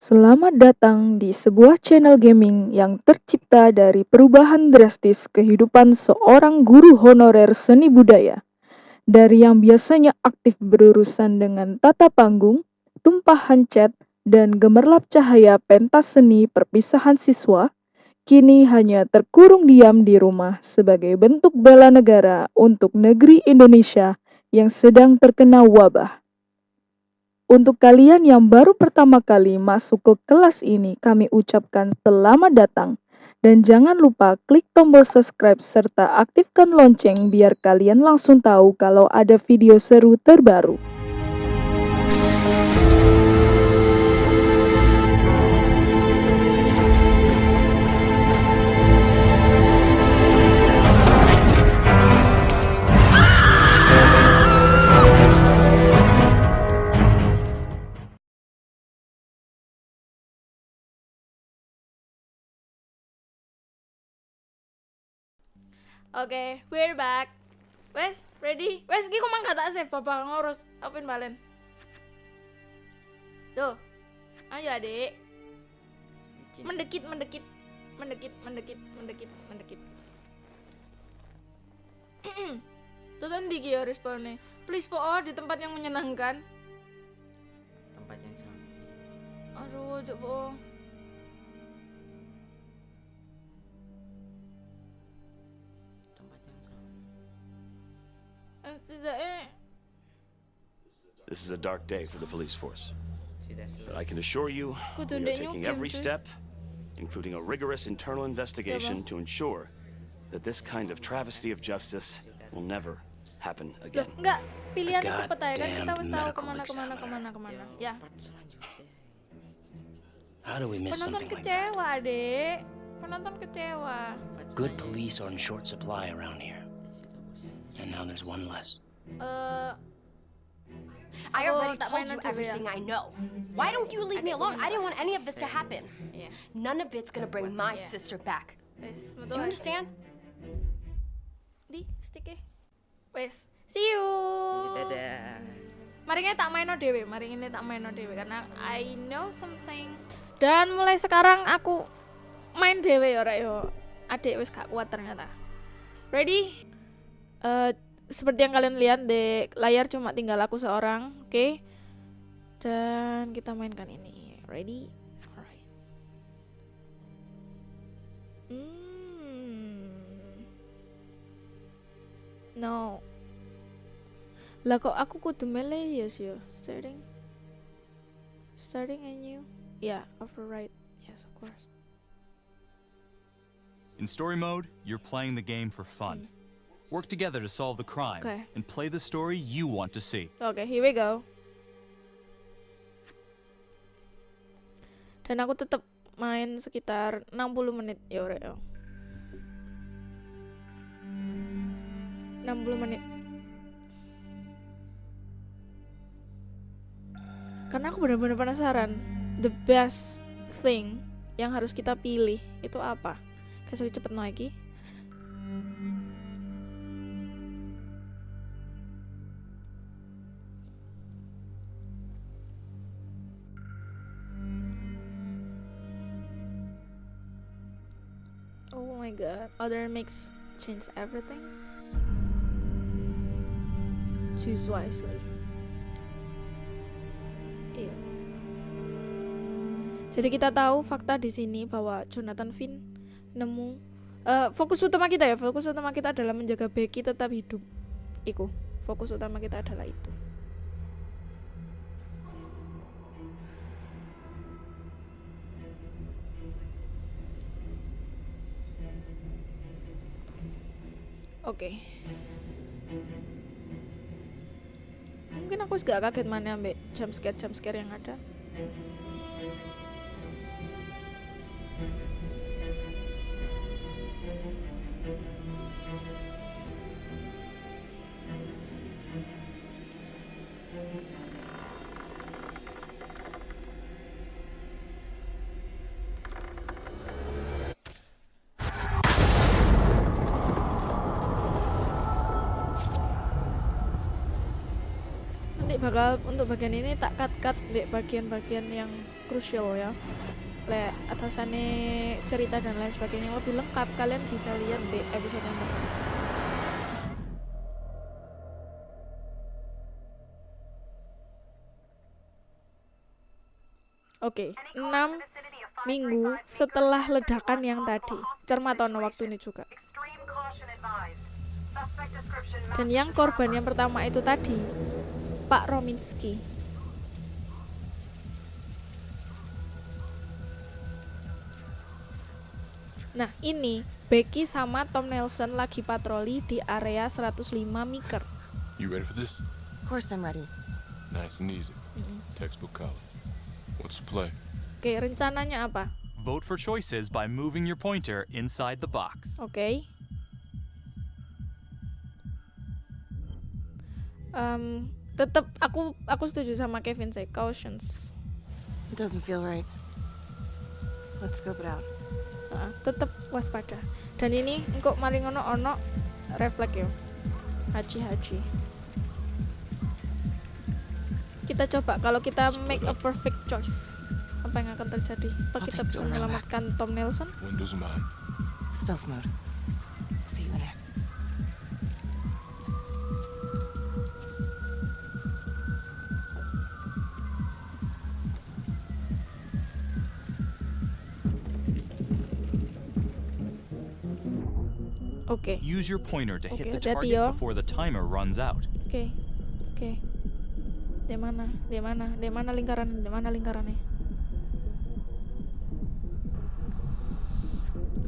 Selamat datang di sebuah channel gaming yang tercipta dari perubahan drastis kehidupan seorang guru honorer seni budaya. Dari yang biasanya aktif berurusan dengan tata panggung, tumpahan cat, dan gemerlap cahaya pentas seni perpisahan siswa, kini hanya terkurung diam di rumah sebagai bentuk bela negara untuk negeri Indonesia yang sedang terkena wabah. Untuk kalian yang baru pertama kali masuk ke kelas ini, kami ucapkan selamat datang. Dan jangan lupa klik tombol subscribe serta aktifkan lonceng biar kalian langsung tahu kalau ada video seru terbaru. Oke, we're back. Wes, ready? Wes, iki kok mangga tak save bapak ngurus. Apin balen. Tuh. Ayo, Adik. Mendekit, mendekit. Mendekit, mendekit, mendekit, mendekit. Tuh tadi ya responnya. Please po oh, di tempat yang menyenangkan. tempat yang sama Aduh, coba. This is a dark day for the police force. But I can assure you, we are taking every step, including a rigorous internal investigation to ensure that this kind of travesty of justice will never happen Loh, again. enggak. Pilihannya God cepet aja kan kita damn harus tahu kemana kemana kemana kemana. Ya. How do we miss Penonton something like that? kecewa, Dek. Penonton kecewa. Good police are in short supply around here, Ya sudah, bos. And now there's one less. Eh, I Oh, already tak told you everything I know. Why don't you leave me alone? I didn't want any of this to happen. None of it's gonna bring my Yeah. sister back. Wes, Do you understand? Di, stick Wes, see you. dadah Mari kita tak main no dewe, mari ini tak main no dewe karena I know something. Dan mulai sekarang aku main dewe ya, yo. Adik wis gak kuat ternyata. Ready? Eh, seperti yang kalian lihat di layar cuma tinggal aku seorang, oke? Dan kita mainkan ini. Ready? Alright. Hmm. No. Lah kok aku kudu milih yes yo starting starting anew yeah override yes of course In story mode, you're playing the game for fun. Work together to solve the crime Okay. and play the story you want to see. oke here we go. Dan aku tetap main sekitar 60 menit. Ya ore yo 60 menit. Karena aku benar-benar penasaran the best thing yang harus kita pilih itu apa? Kayak cepet lagi Other mix change everything. Choose wisely. Iya. Jadi kita tahu fakta di sini bahwa Jonathan Finn nemu eh, fokus utama kita ya, fokus utama kita adalah menjaga Becky tetap hidup. Iku, fokus utama kita adalah itu. Oke. Mungkin aku gak kaget mana ambek jump scare jump scare yang ada. Bakal untuk bagian ini tak cut cut di bagian-bagian yang krusial ya le atasannya cerita dan lain sebagainya lebih lengkap kalian bisa lihat di episode yang pertama Oke, 6 minggu setelah ledakan yang tadi. Cermatono waktu ini juga. Dan yang korban yang pertama itu tadi, Pak Rominski. Nah, ini Becky sama Tom Nelson lagi patroli di area 105 Meeker. You ready for this? Of course I'm ready. Nice and easy. Textbook college. What's the play? Oke, rencananya apa? Vote for choices by moving your pointer inside the box. Oke. Em, tetap aku aku setuju sama Kevin sih cautions. It doesn't feel right. Let's scope it out. Heeh, tetap waspada. Dan ini engkau mari ngono ono refleks yo. Haji haji. Kita coba kalau kita make a perfect choice. Apa yang akan terjadi? Apa I'll kita bisa menyelamatkan Tom Nelson? Windows mine. Stealth mode. See you in there. Oke. Use your pointer to hit Okay, the hati-hati target yo. before the timer runs out. Oke. Oke. Di mana? Di mana? Di mana lingkaran? Di mana lingkarannya?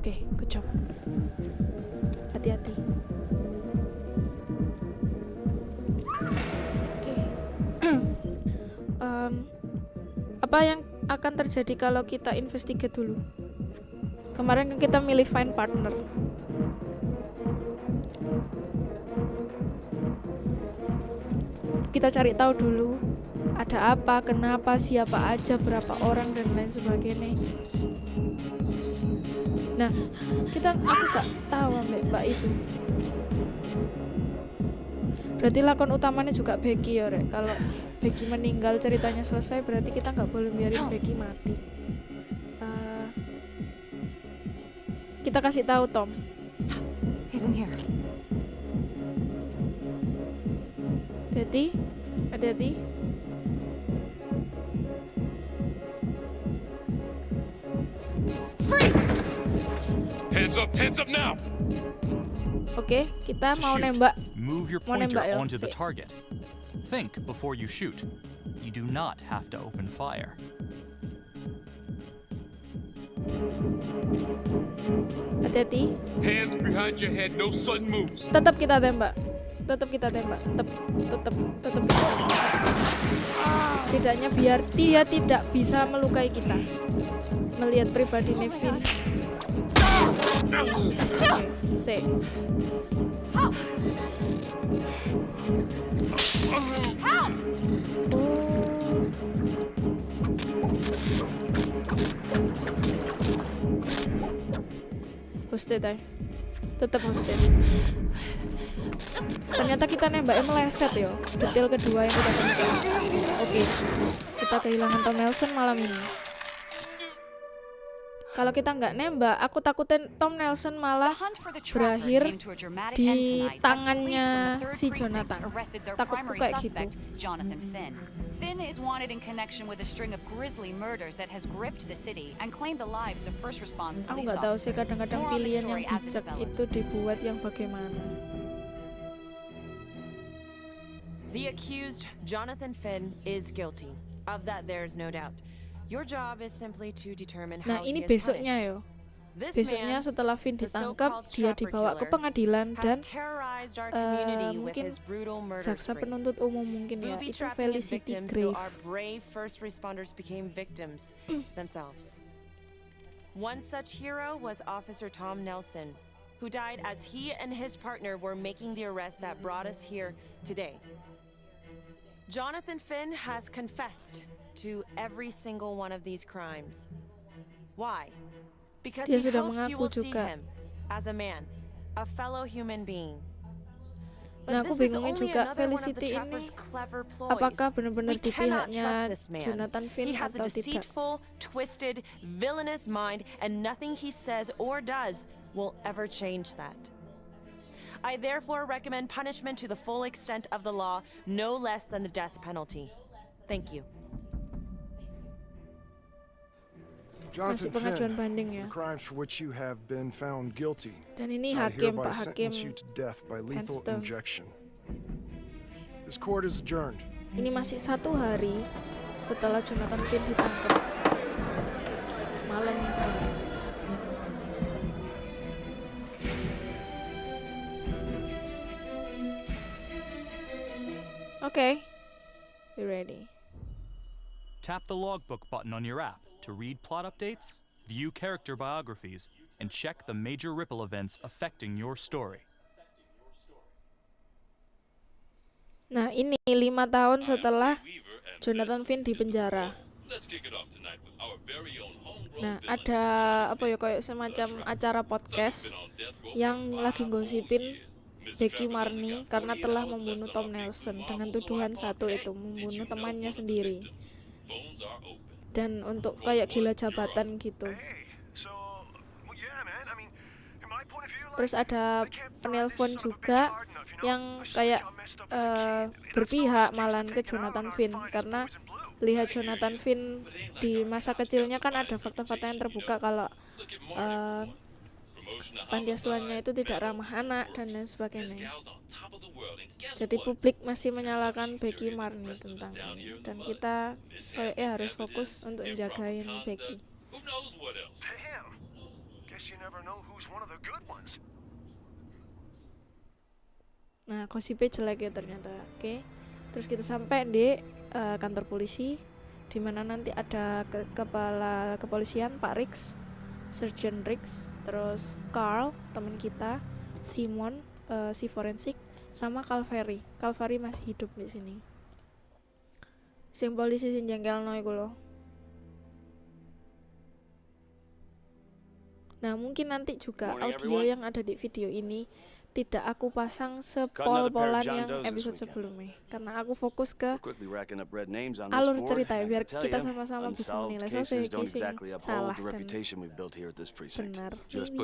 Oke, good job. Hati-hati. Oke. Em, apa yang akan terjadi kalau kita investigate dulu? Kemarin kan kita milih find partner. Kita cari tahu dulu ada apa, kenapa, siapa aja, berapa orang dan lain sebagainya. Nah, kita aku gak tahu ambek mbak itu. Berarti lakon utamanya juga Becky ya, Rek. Kalau Becky meninggal ceritanya selesai, berarti kita nggak boleh biarin Becky mati. Eh, kita kasih tahu Tom. He's in here. Hati-hati, hati-hati. Hands up, hands up now! Oke, kita mau Shoot. nembak. Move your Mau pointer nembak ya? onto the target. Think before you shoot. You do not have to open fire. Hati-hati. Hands behind your head, no sudden moves. Tetap kita tembak. Tetap kita tembak. Tetap, tetap, tetap kita. Setidaknya biar dia tidak bisa melukai kita. Melihat pribadi Nevin. Oke, C. Hosted ay. Tetap hosted. Ternyata kita nembaknya meleset yo. Detail kedua yang kita temukan. Oke. Kita kehilangan Tom Nelson malam ini. Kalau kita nggak nembak, aku takutin Tom Nelson malah berakhir di tangannya si Jonathan. Takutku kayak gitu. Jonathan Finn. Finn is wanted in connection with a string of grisly murders that has gripped the city and claimed the lives of first response Aku police nggak tahu sih officers. kadang-kadang pilihan yang bijak itu dibuat yang bagaimana. The accused, Jonathan Finn, is guilty. Of that, there's no doubt. Your job is simply to determine Nah how he ini is besoknya yo. Besoknya setelah the ditangkap, dia dibawa ke pengadilan dan terrorized our community eh, with mungkin his brutal murder jaksa penuntut umum mungkin ya itu Felicity Grave. our brave first responders became victims themselves. One such hero was Officer Tom Nelson, who died as he and his partner were making the arrest that brought us here today. Jonathan Finn has confessed to every single one of these crimes. Why? Because he hopes you will see him as a man, a fellow human being. But Nah, aku only juga another of the Felicity ini trapper's clever ploys. apakah benar-benar di pihaknya trust this man. Jonathan Finn He has a atau tidak. deceitful, twisted, villainous mind, and nothing he says or does will ever change that. I therefore recommend punishment to the full extent of the law, no less than the death penalty. Thank you. Masih pengajuan banding ya. you. Dan ini hakim Pak Hakim you adjourned. Ini masih satu hari setelah Jonathan Finn ditangkap. Malam kemarin. Oke, we ready. Tap the logbook button on your app to read plot updates, view character biographies, and check the major ripple events affecting your story. Nah ini lima tahun setelah Jonathan Finn di penjara. Nah ada apa ya kayak semacam acara podcast yang lagi gosipin Becky Marni karena telah membunuh Tom Nelson dengan tuduhan satu itu membunuh temannya sendiri dan untuk kayak gila jabatan gitu. Terus ada penelpon juga yang kayak eh, berpihak malahan ke Jonathan Finn karena lihat Jonathan Finn di masa kecilnya kan ada fakta-fakta yang terbuka kalau eh, panti asuhannya itu tidak ramah anak dan lain sebagainya. Jadi publik masih menyalahkan Becky Marni tentang ini dan kita kayaknya harus fokus untuk menjagain Becky. Nah, gosipnya jelek ya ternyata. Oke. Terus kita sampai di eh, kantor polisi di mana nanti ada ke- kepala kepolisian Pak Rix, Sergeant Rix, terus Carl, teman kita, Simon, eh, si forensik, sama Calvary. Calvary masih hidup di sini. Sing polisi sing jengkelno iku lho. Nah, mungkin nanti juga audio yang ada di video ini tidak aku pasang sepol-polan yang episode sebelumnya karena aku fokus ke alur cerita ya biar kita sama-sama bisa menilai. Exactly uphold salah dan benar. Ini-.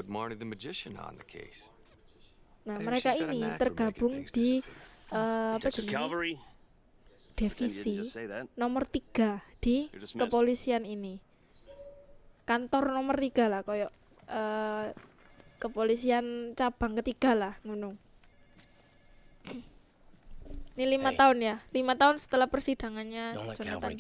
Nah, mereka ini tergabung di eh, apa jenis divisi nomor tiga di kepolisian ini. Kantor nomor tiga lah, koyok eh, kepolisian cabang ketiga lah, ngono. Ini lima Hey. tahun ya, lima tahun setelah persidangannya Jonathan.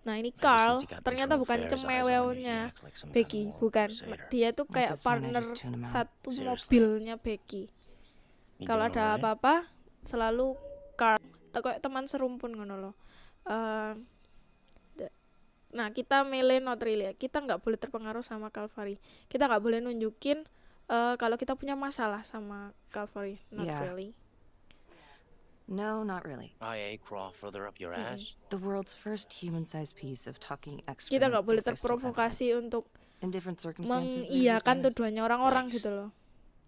Nah ini Carl ternyata bukan cemewelnya Becky, bukan. Dia tuh kayak partner satu mobilnya Becky. Kalau ada apa-apa selalu Carl atau kayak teman serumpun ngono loh. Eh, nah kita milih not really ya. Kita nggak boleh terpengaruh sama Calvary. Kita nggak boleh nunjukin eh, kalau kita punya masalah sama Calvary. Not Yeah. really. No, not really. IA crawl further up your ass? The world's first human-sized piece of talking Kita excrement nggak boleh terprovokasi untuk mengiyakan tuduhannya orang-orang Thanks. gitu loh.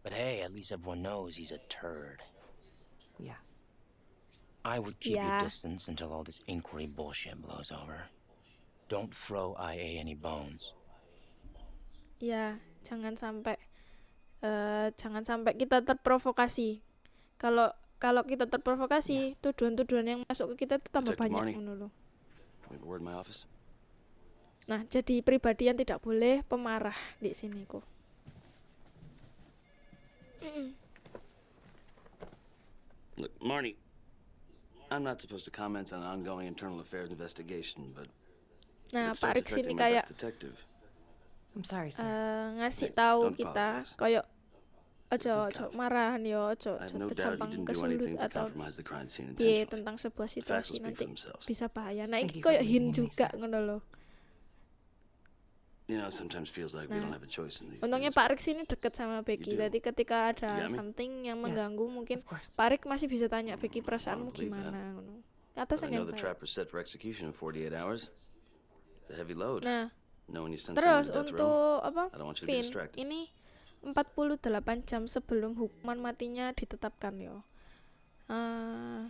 But hey, at least everyone knows he's a turd. Yeah. I would keep Yeah. your distance until all this inquiry bullshit blows over. Don't throw IA any bones. Ya, jangan sampai eh jangan sampai kita terprovokasi. Kalau kalau kita terprovokasi, tuduhan-tuduhan yang masuk ke kita itu tambah banyak office. Nah, jadi pribadi yang tidak boleh pemarah di sini kok. Mm-mm. Look, Marnie, I'm not supposed to comment on an ongoing internal affairs investigation, but Nah, Pak Rix ini kayak. I'm sorry, sir. eh, ngasih Hey, tahu kita kayak ojo ojo marahan yo, ojo ojo gampang kesulut atau piye intentionally. tentang sebuah situasi nanti bisa bahaya. Nah, iki you for koyo hin juga ngono loh. You know, it sometimes feels like we Nah, don't have a choice in these Untungnya. Pak Rix ini deket sama Becky. Jadi ketika ada something yang Yes, mengganggu mungkin. Pak Rix masih bisa tanya Becky perasaanmu gimana Atasan yang baik. Nah, terus untuk apa? Distracted. ini 48 jam sebelum hukuman matinya ditetapkan yo. Eh,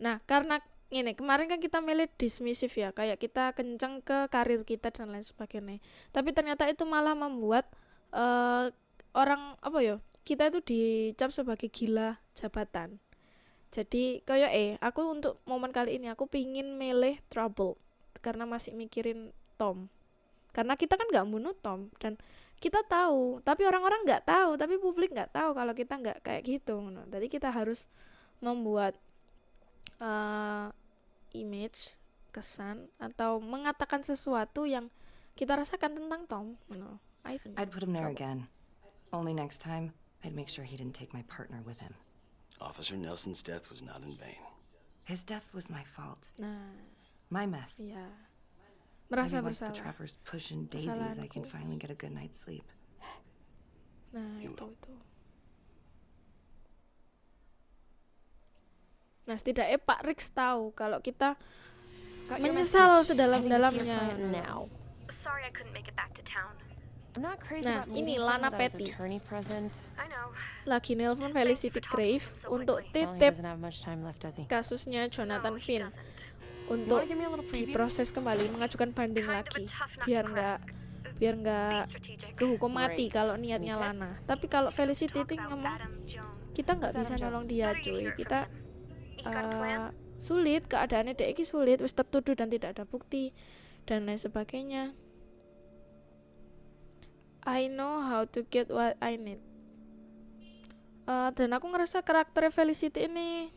nah, karena ini kemarin kan kita milih dismissive ya, kayak kita kenceng ke karir kita dan lain sebagainya. Tapi ternyata itu malah membuat eh orang apa ya? Kita itu dicap sebagai gila jabatan. Jadi kayak eh aku untuk momen kali ini aku pingin milih trouble karena masih mikirin Tom. Karena kita kan nggak bunuh Tom dan kita tahu, tapi orang-orang nggak tahu, tapi publik nggak tahu kalau kita nggak kayak gitu. ngono. Jadi kita harus membuat eh, image, kesan atau mengatakan sesuatu yang kita rasakan tentang Tom. ngono. I think I'd put him there again. Only next time, I'd make sure he didn't take my partner with him. Officer Nelson's death was not in vain. His death was my fault. Nah, My mess. iya. Merasa Maybe once the bersalah. trappers pushing daisies, I can finally get a good night's sleep. Nah, itu itu. Nah, setidaknya Pak Rix tahu kalau kita menyesal sedalam-dalamnya. Sorry I couldn't make it back to town. I'm not crazy Nah, about ini Lana Petty. attorney present. I know. Lagi nelpon Felicity Grave untuk titip kasusnya Jonathan Finn untuk diproses kembali, mengajukan banding lagi, biar nggak biar nggak kehukum mati kalau niatnya? Lana. Tapi kalau Felicity itu ngomong kita nggak bisa nolong dia, cuy. Kita eh, sulit, keadaannya dek iki sulit, wis tertuduh dan tidak ada bukti dan lain sebagainya. I know how to get what I need. Eh, dan aku ngerasa karakter Felicity ini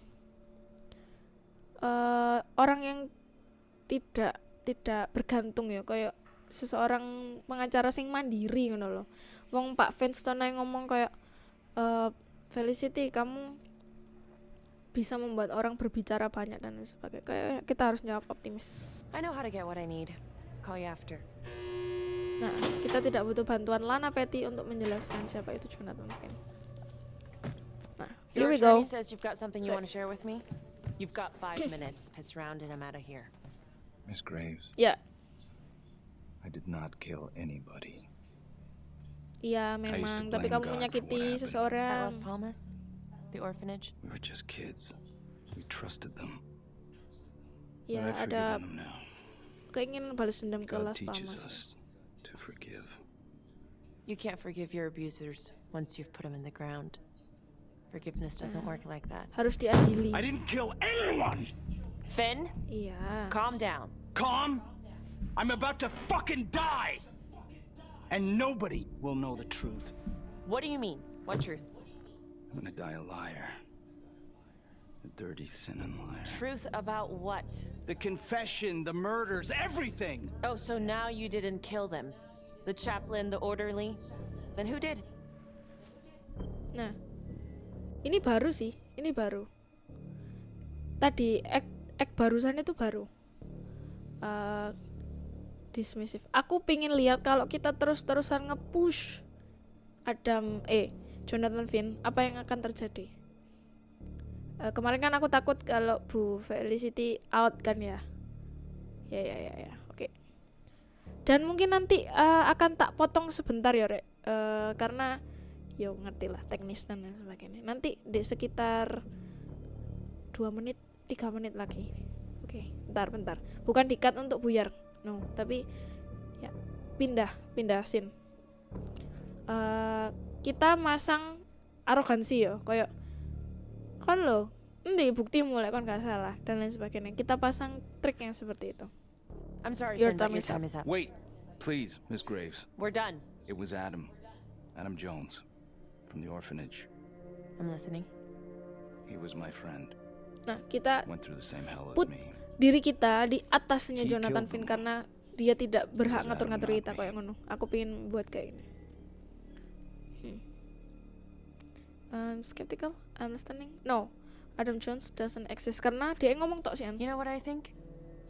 eh orang yang tidak tidak bergantung ya kayak seseorang pengacara sing mandiri ngono loh. Wong Pak Fenstone ngomong kayak eh Felicity kamu bisa membuat orang berbicara banyak dan lain sebagainya. Kayak kita harus jawab optimis. I know how to get what I need. Call you after. Nah, kita tidak butuh bantuan Lana Petty untuk menjelaskan siapa itu Jonathan Finn. Nah, here we go. says you've got something you want to share with me. You've got five minutes. Piss around and I'm out of here. Miss Graves, Yeah. I did not kill anybody. iya used to memang, tapi blame kamu God for menyakiti what happened. At seseorang. Las Palmas, the orphanage. We were just kids. We trusted them. Ya, but I've ada forgiven them now. keinginan balas dendam ke God Las teaches Palmas. us to forgive. You can't forgive your abusers once you've put them in the ground. Forgiveness doesn't work like that. Harus diadili. I didn't kill anyone! Finn, Iya. calm down. Calm? I'm about to fucking die! And nobody will know the truth. What do you mean? What truth? I'm gonna die a liar. A dirty, sinning liar. Truth about what? The confession, the murders, everything! Oh, so now you didn't kill them. The chaplain, the orderly? Then who did? Nah, ini baru sih, ini baru. Tadi act, act barusan itu baru. Eh, dismissive. Aku pingin lihat kalau kita terus-terusan nge-push Adam, eh, Jonathan Finn, apa yang akan terjadi? Eh, kemarin kan aku takut kalau Bu Felicity out kan ya. Ya ya ya ya, oke. Dan mungkin nanti eh, akan tak potong sebentar ya, Rek. Eh, karena yo ngerti lah teknis dan lain sebagainya. Nanti di sekitar dua menit, tiga menit lagi. Oke, bentar bentar. Bukan dikat untuk buyar, no. Tapi ya pindah, pindah scene. Eh, kita masang arogansi ya, kayak kan lo, nanti bukti mulai kan gak salah dan lain sebagainya. Kita pasang trik yang seperti itu. I'm sorry, Your time your time is up. Wait, please, Miss Graves. We're done. It was Adam. Adam Jones. From the orphanage. I'm listening. He was my friend. Nah, kita Went through the same hell as put me. diri kita di atasnya He Jonathan Finn karena dia tidak berhak ngatur-ngatur Adam, kita not kayak ngono. Aku pengen buat kayak ini. Hmm. I'm skeptical. I'm listening. No, Adam Jones doesn't exist karena dia yang ngomong tok sih. You know what I think?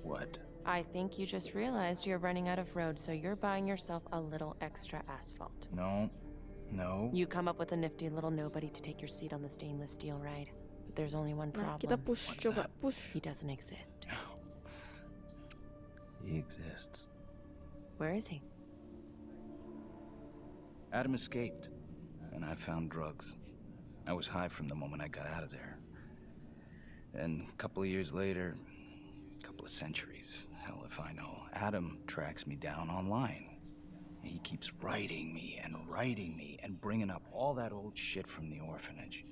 What? I think you just realized you're running out of road, so you're buying yourself a little extra asphalt. No. No. You come up with a nifty little nobody to take your seat on the stainless steel ride. But there's only one Nah, problem. kita push coba push. He doesn't exist. He exists. Where is he? Adam escaped, and I found drugs. I was high from the moment I got out of there. And a couple of years later, a couple of centuries, hell if I know, Adam tracks me down online. And he keeps writing me and writing me and bringing up all that old shit from the orphanage.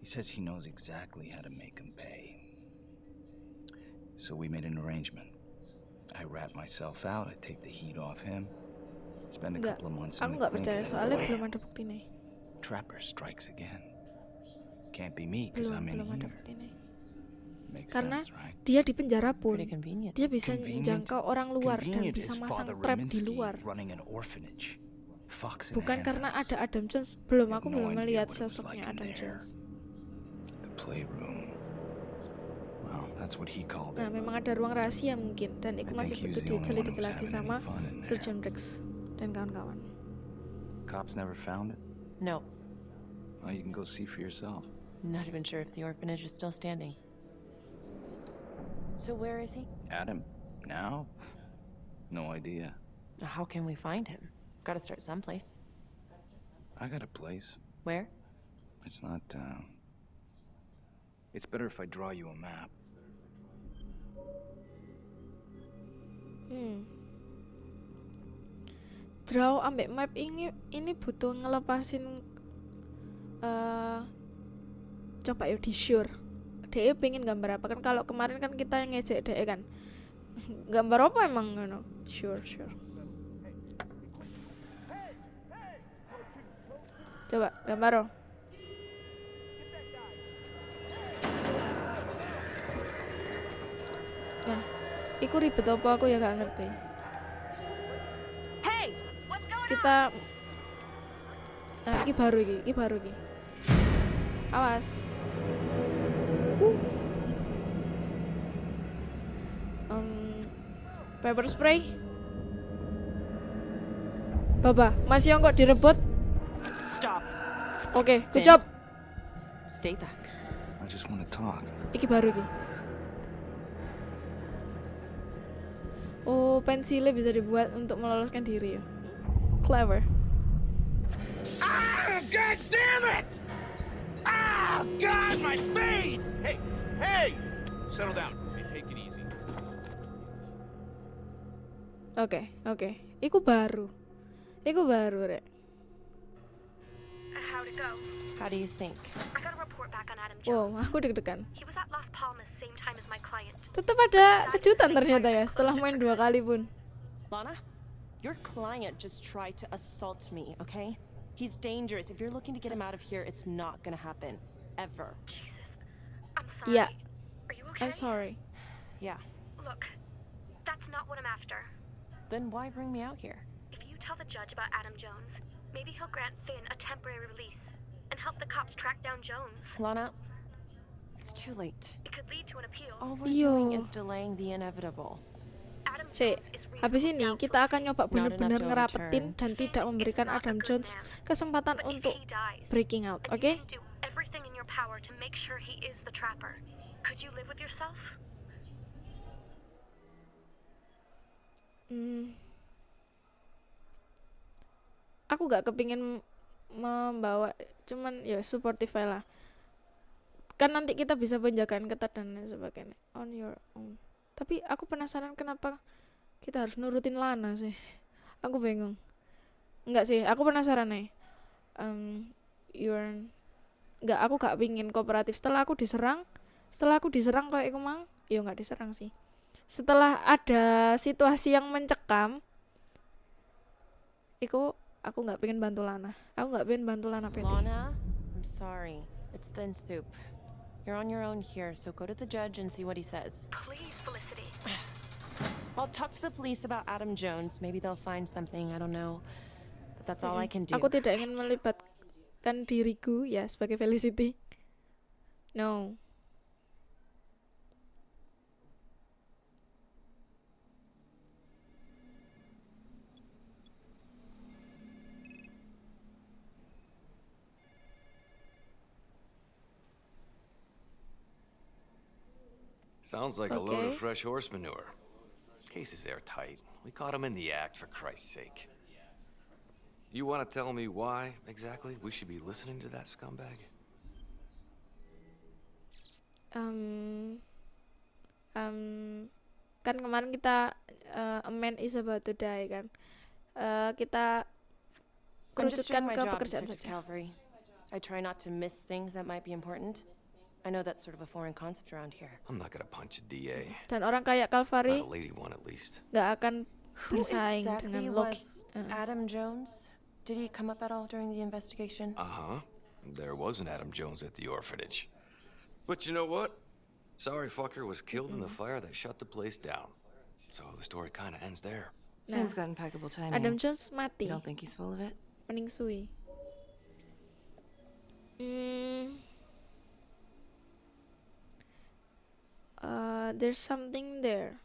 He says he knows exactly how to make him pay. So we made an arrangement. I wrap myself out, I take the heat off him, spend a couple of months aku in the nggak percaya soalnya belum ada bukti nih. Trapper strikes again. Can't be me, because I'm in belum ada here. bukti nih. Karena dia di penjara pun, dia bisa menjangkau orang luar dan bisa is masang trap di luar. Bukan karena ada Adam Jones. Belum, aku belum melihat sosoknya Adam. Jones. Nah, memang ada ruang rahasia mungkin dan itu masih butuh diselidiki lagi sama. Surgeon Rex dan kawan-kawan. Cops never found it. No, Well, you can go see for yourself. not even sure if the orphanage is still standing. So where is he? Adam, now? No idea. How can we find him? Gotta start someplace. I got a place. Where? It's not, uh... It's better if I draw you a map. Hmm. Draw ambek map ini ini butuh ngelepasin eh coba yuk di sure. DE pengen gambar apa kan kalau kemarin kan kita yang ngejek DE kan. gambar apa emang ngono? Sure, sure. Coba gambar oh. Nah, iku ribet apa aku ya gak ngerti. Kita Nah, iki baru iki, iki baru iki. Awas. Uh. Em, pepper spray. Baba, masih yang kok direbut? Stop. Oke, good Finn. job. Stay back. I just want to talk. Iki baru iki. Oh, pensilnya bisa dibuat untuk meloloskan diri ya. Clever. Ah, God damn it! Ah, God, my face! Hey, hey! Settle down. Hey, take it easy. Oke, oke. Iku baru. Iku baru, Rek. How'd it go? How do you think? I got a report back on Adam Jones. Wow, aku deg-degan. He was at Las Palmas same time as my client. Tetap ada kejutan ternyata ya setelah main dua kali pun. Lana, your client just tried to assault me, okay? He's dangerous. If you're looking to get him out of here, it's not gonna happen. Ever. I'm sorry. Iya. Are you okay? I'm sorry. Yeah. Look, that's not what I'm after. Then why bring me out here? If you tell the judge about Adam Jones, maybe he'll grant Finn a temporary release and help the cops track down Jones. Lana, it's too late. It could lead to an appeal. All we're doing Yo. is delaying the inevitable. Si, habis ini kita akan nyoba benar-benar ngerapetin dan tidak memberikan Adam Jones kesempatan untuk breaking out, oke? You power to make sure he is the trapper. Could you live with yourself? Hmm. Aku gak kepingin membawa, cuman ya supportive lah. Kan nanti kita bisa penjagaan ketat dan lain sebagainya. On your own. Tapi aku penasaran kenapa kita harus nurutin Lana sih. Aku bingung. Enggak sih, aku penasaran nih. Um, you're nggak aku gak pingin kooperatif setelah aku diserang setelah aku diserang kayak iku mang ya nggak diserang sih setelah ada situasi yang mencekam iku aku nggak pengen bantu Lana aku nggak pengen bantu Lana PT Lana, I'm sorry. It's thin soup. You're on your own here, so go to the judge and see what he says. Please, Felicity. I'll talk to the police about Adam Jones. Maybe they'll find something. I don't know. But that's all I can do. aku tidak ingin melibatkan diriku ya sebagai Felicity no Sounds like a load of fresh horse manure. Case is airtight. We caught him in the act, for Christ's sake. You want to tell me why exactly we should be listening to that scumbag? um, um, kan kemarin kita uh, a man is about to die kan uh, kita I'm just kerucutkan my ke job, pekerjaan Detective saja Calvary. I try not to miss things that might be important. I know that's sort of a foreign concept around here. I'm not gonna punch a DA. dan orang kayak Not Calvary a lady one at least. nggak akan Who bersaing exactly dengan Loki was Uh, Adam Jones? Did he come up at all during the investigation? Uh huh. There was an Adam Jones at the orphanage. But you know what? Sorry fucker was killed in the fire that shut the place down. So the story kind of ends there. Nah, Finn's got impeccable timing. Adam Jones mati You don't think he's full of it? meningsui Hmm. Uh, there's something there.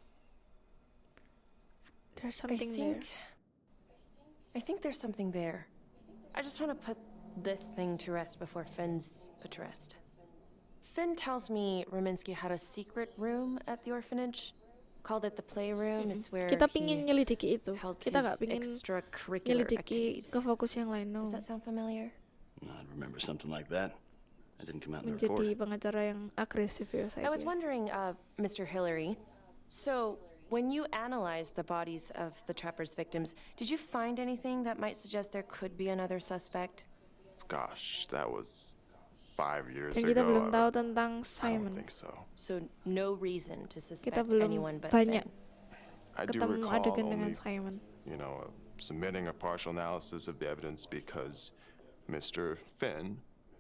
There's something I there. Think, I think there's something there. I just want to put this thing to rest before Finn's put to rest. Finn tells me Rominsky had a secret room at the orphanage. Called it the playroom. It's where Kita he pingin nyelidiki itu. held Kita his nggak pingin extracurricular nyelidiki activities. ke fokus yang lain. No. Does that sound familiar? I remember something like that. That didn't come out in the report. Menjadi pengacara yang agresif ya saya. I was wondering, uh, Mr. Hillary, so when you analyzed the bodies of the trapper's victims, did you find anything that might suggest there could be another suspect? Gosh, that was five years Dan kita ago. belum I- tahu tentang I don't think so. So no reason to suspect Kita belum anyone but banyak Finn. I do ketemu recall adegan dengan only, Simon. you know, uh, submitting a partial analysis of the evidence because Mr. Finn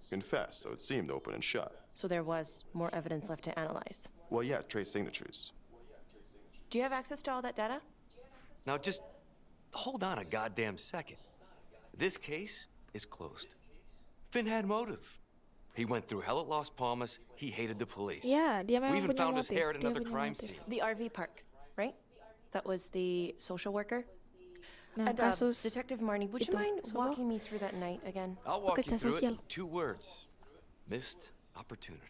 confessed, so it seemed open and shut. So there was more evidence left to analyze. Well, yeah, trace signatures. Do you have access to all that data? Now just hold on a goddamn second. This case is closed. Finn had motive. He went through hell at Las Palmas. He hated the police. Ya, dia we even punya found his motif. hair at another crime motif. scene. The RV park, right? That was the social worker? Nah, and, uh, Detective Marnie, would you mind solo. walking me through that night again? I'll walk you Pekerja through sosial. it two words. Missed opportunity.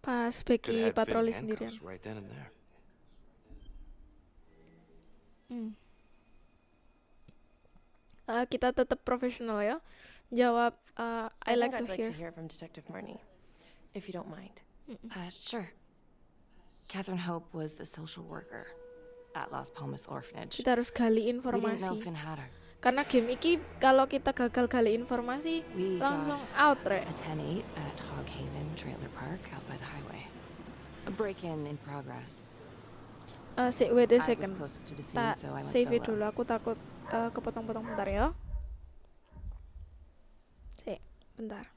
Pas Could Becky have Finn patroli sendirian. handcuffs right then and there. Hmm. Eh, kita tetap profesional ya. Jawab eh, I, like to I'd like hear. to hear from Detective Marnie, if you don't mind. Uh, sure. Catherine Hope was a social worker at Las Palmas Orphanage. Kita harus gali informasi. Karena game iki kalau kita gagal gali informasi We langsung out rek. a 10-8 at Hog Haven Trailer Park out by the highway. A break-in in progress. Eh, sik wait a second. Tak save it dulu. Aku takut eh, kepotong-potong bentar ya. Sik, bentar.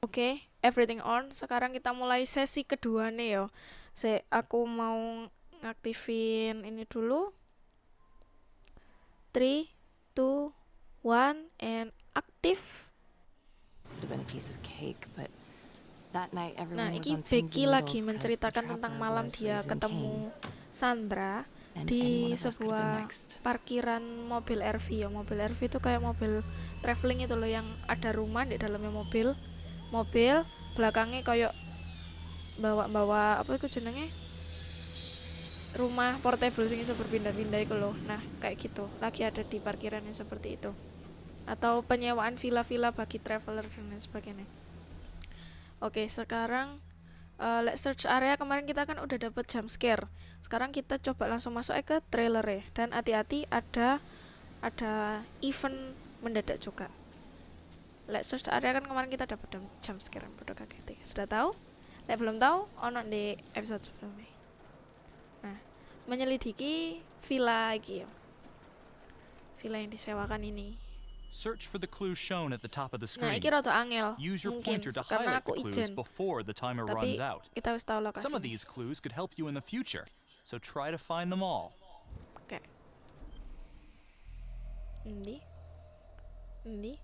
Oke, everything on. Sekarang kita mulai sesi kedua nih yo. Sik, aku mau ngaktifin ini dulu. 3 2 1 and aktif. Would have been a piece of cake, but Nah, pins Becky lagi menceritakan tentang malam dia ketemu. Sandra And di sebuah parkiran mobil RV ya. Mobil RV itu kayak mobil traveling itu loh yang ada rumah di dalamnya mobil. Mobil belakangnya kayak bawa-bawa apa itu jenenge? Rumah portable sing iso berpindah-pindah itu loh. Nah, kayak gitu. Lagi ada di parkiran yang seperti itu. Atau penyewaan villa-villa bagi traveler dan lain sebagainya. Oke, sekarang eh, let's search area kemarin kita kan udah dapet jump scare. Sekarang kita coba langsung masuk aja ke trailer ya. Dan hati-hati ada ada event mendadak juga. Let's search area kan kemarin kita dapat jump- scare bodoh kaget. ya. Sudah tahu? Lek belum tahu, ono di episode sebelumnya. Nah, menyelidiki villa iki ya. Villa yang disewakan ini. Search for the clues shown at the top of the screen. Use your pointer to highlight the clues before the timer Tapi runs out. kita wis tahu lokasi. Some of these clues could help you in the future, so try to find them all. Oke. Endi? Endi?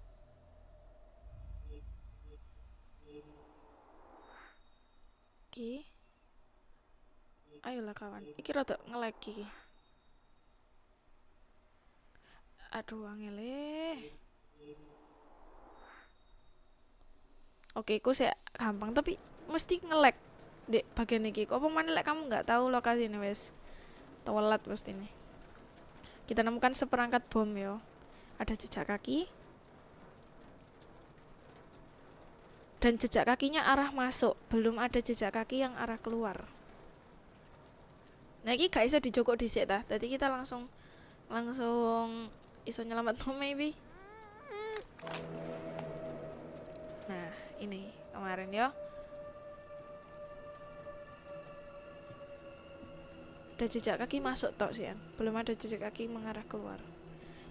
Iki. Ayolah kawan. Iki rada nge-lag iki. Aduh angele. Oke, iku sih gampang tapi mesti nge-lag di bagian iki. Kok mana lek kamu nggak tahu lokasi ini wes? Telat pasti nih. Kita nemukan seperangkat bom yo. Ada jejak kaki. Dan jejak kakinya arah masuk, belum ada jejak kaki yang arah keluar. Nah, ini gak iso dijokok dhisik ta. Tadi kita langsung langsung iso nyelamat maybe. Nah, ini kemarin ya. Ada jejak kaki masuk tok sih, belum ada jejak kaki mengarah keluar.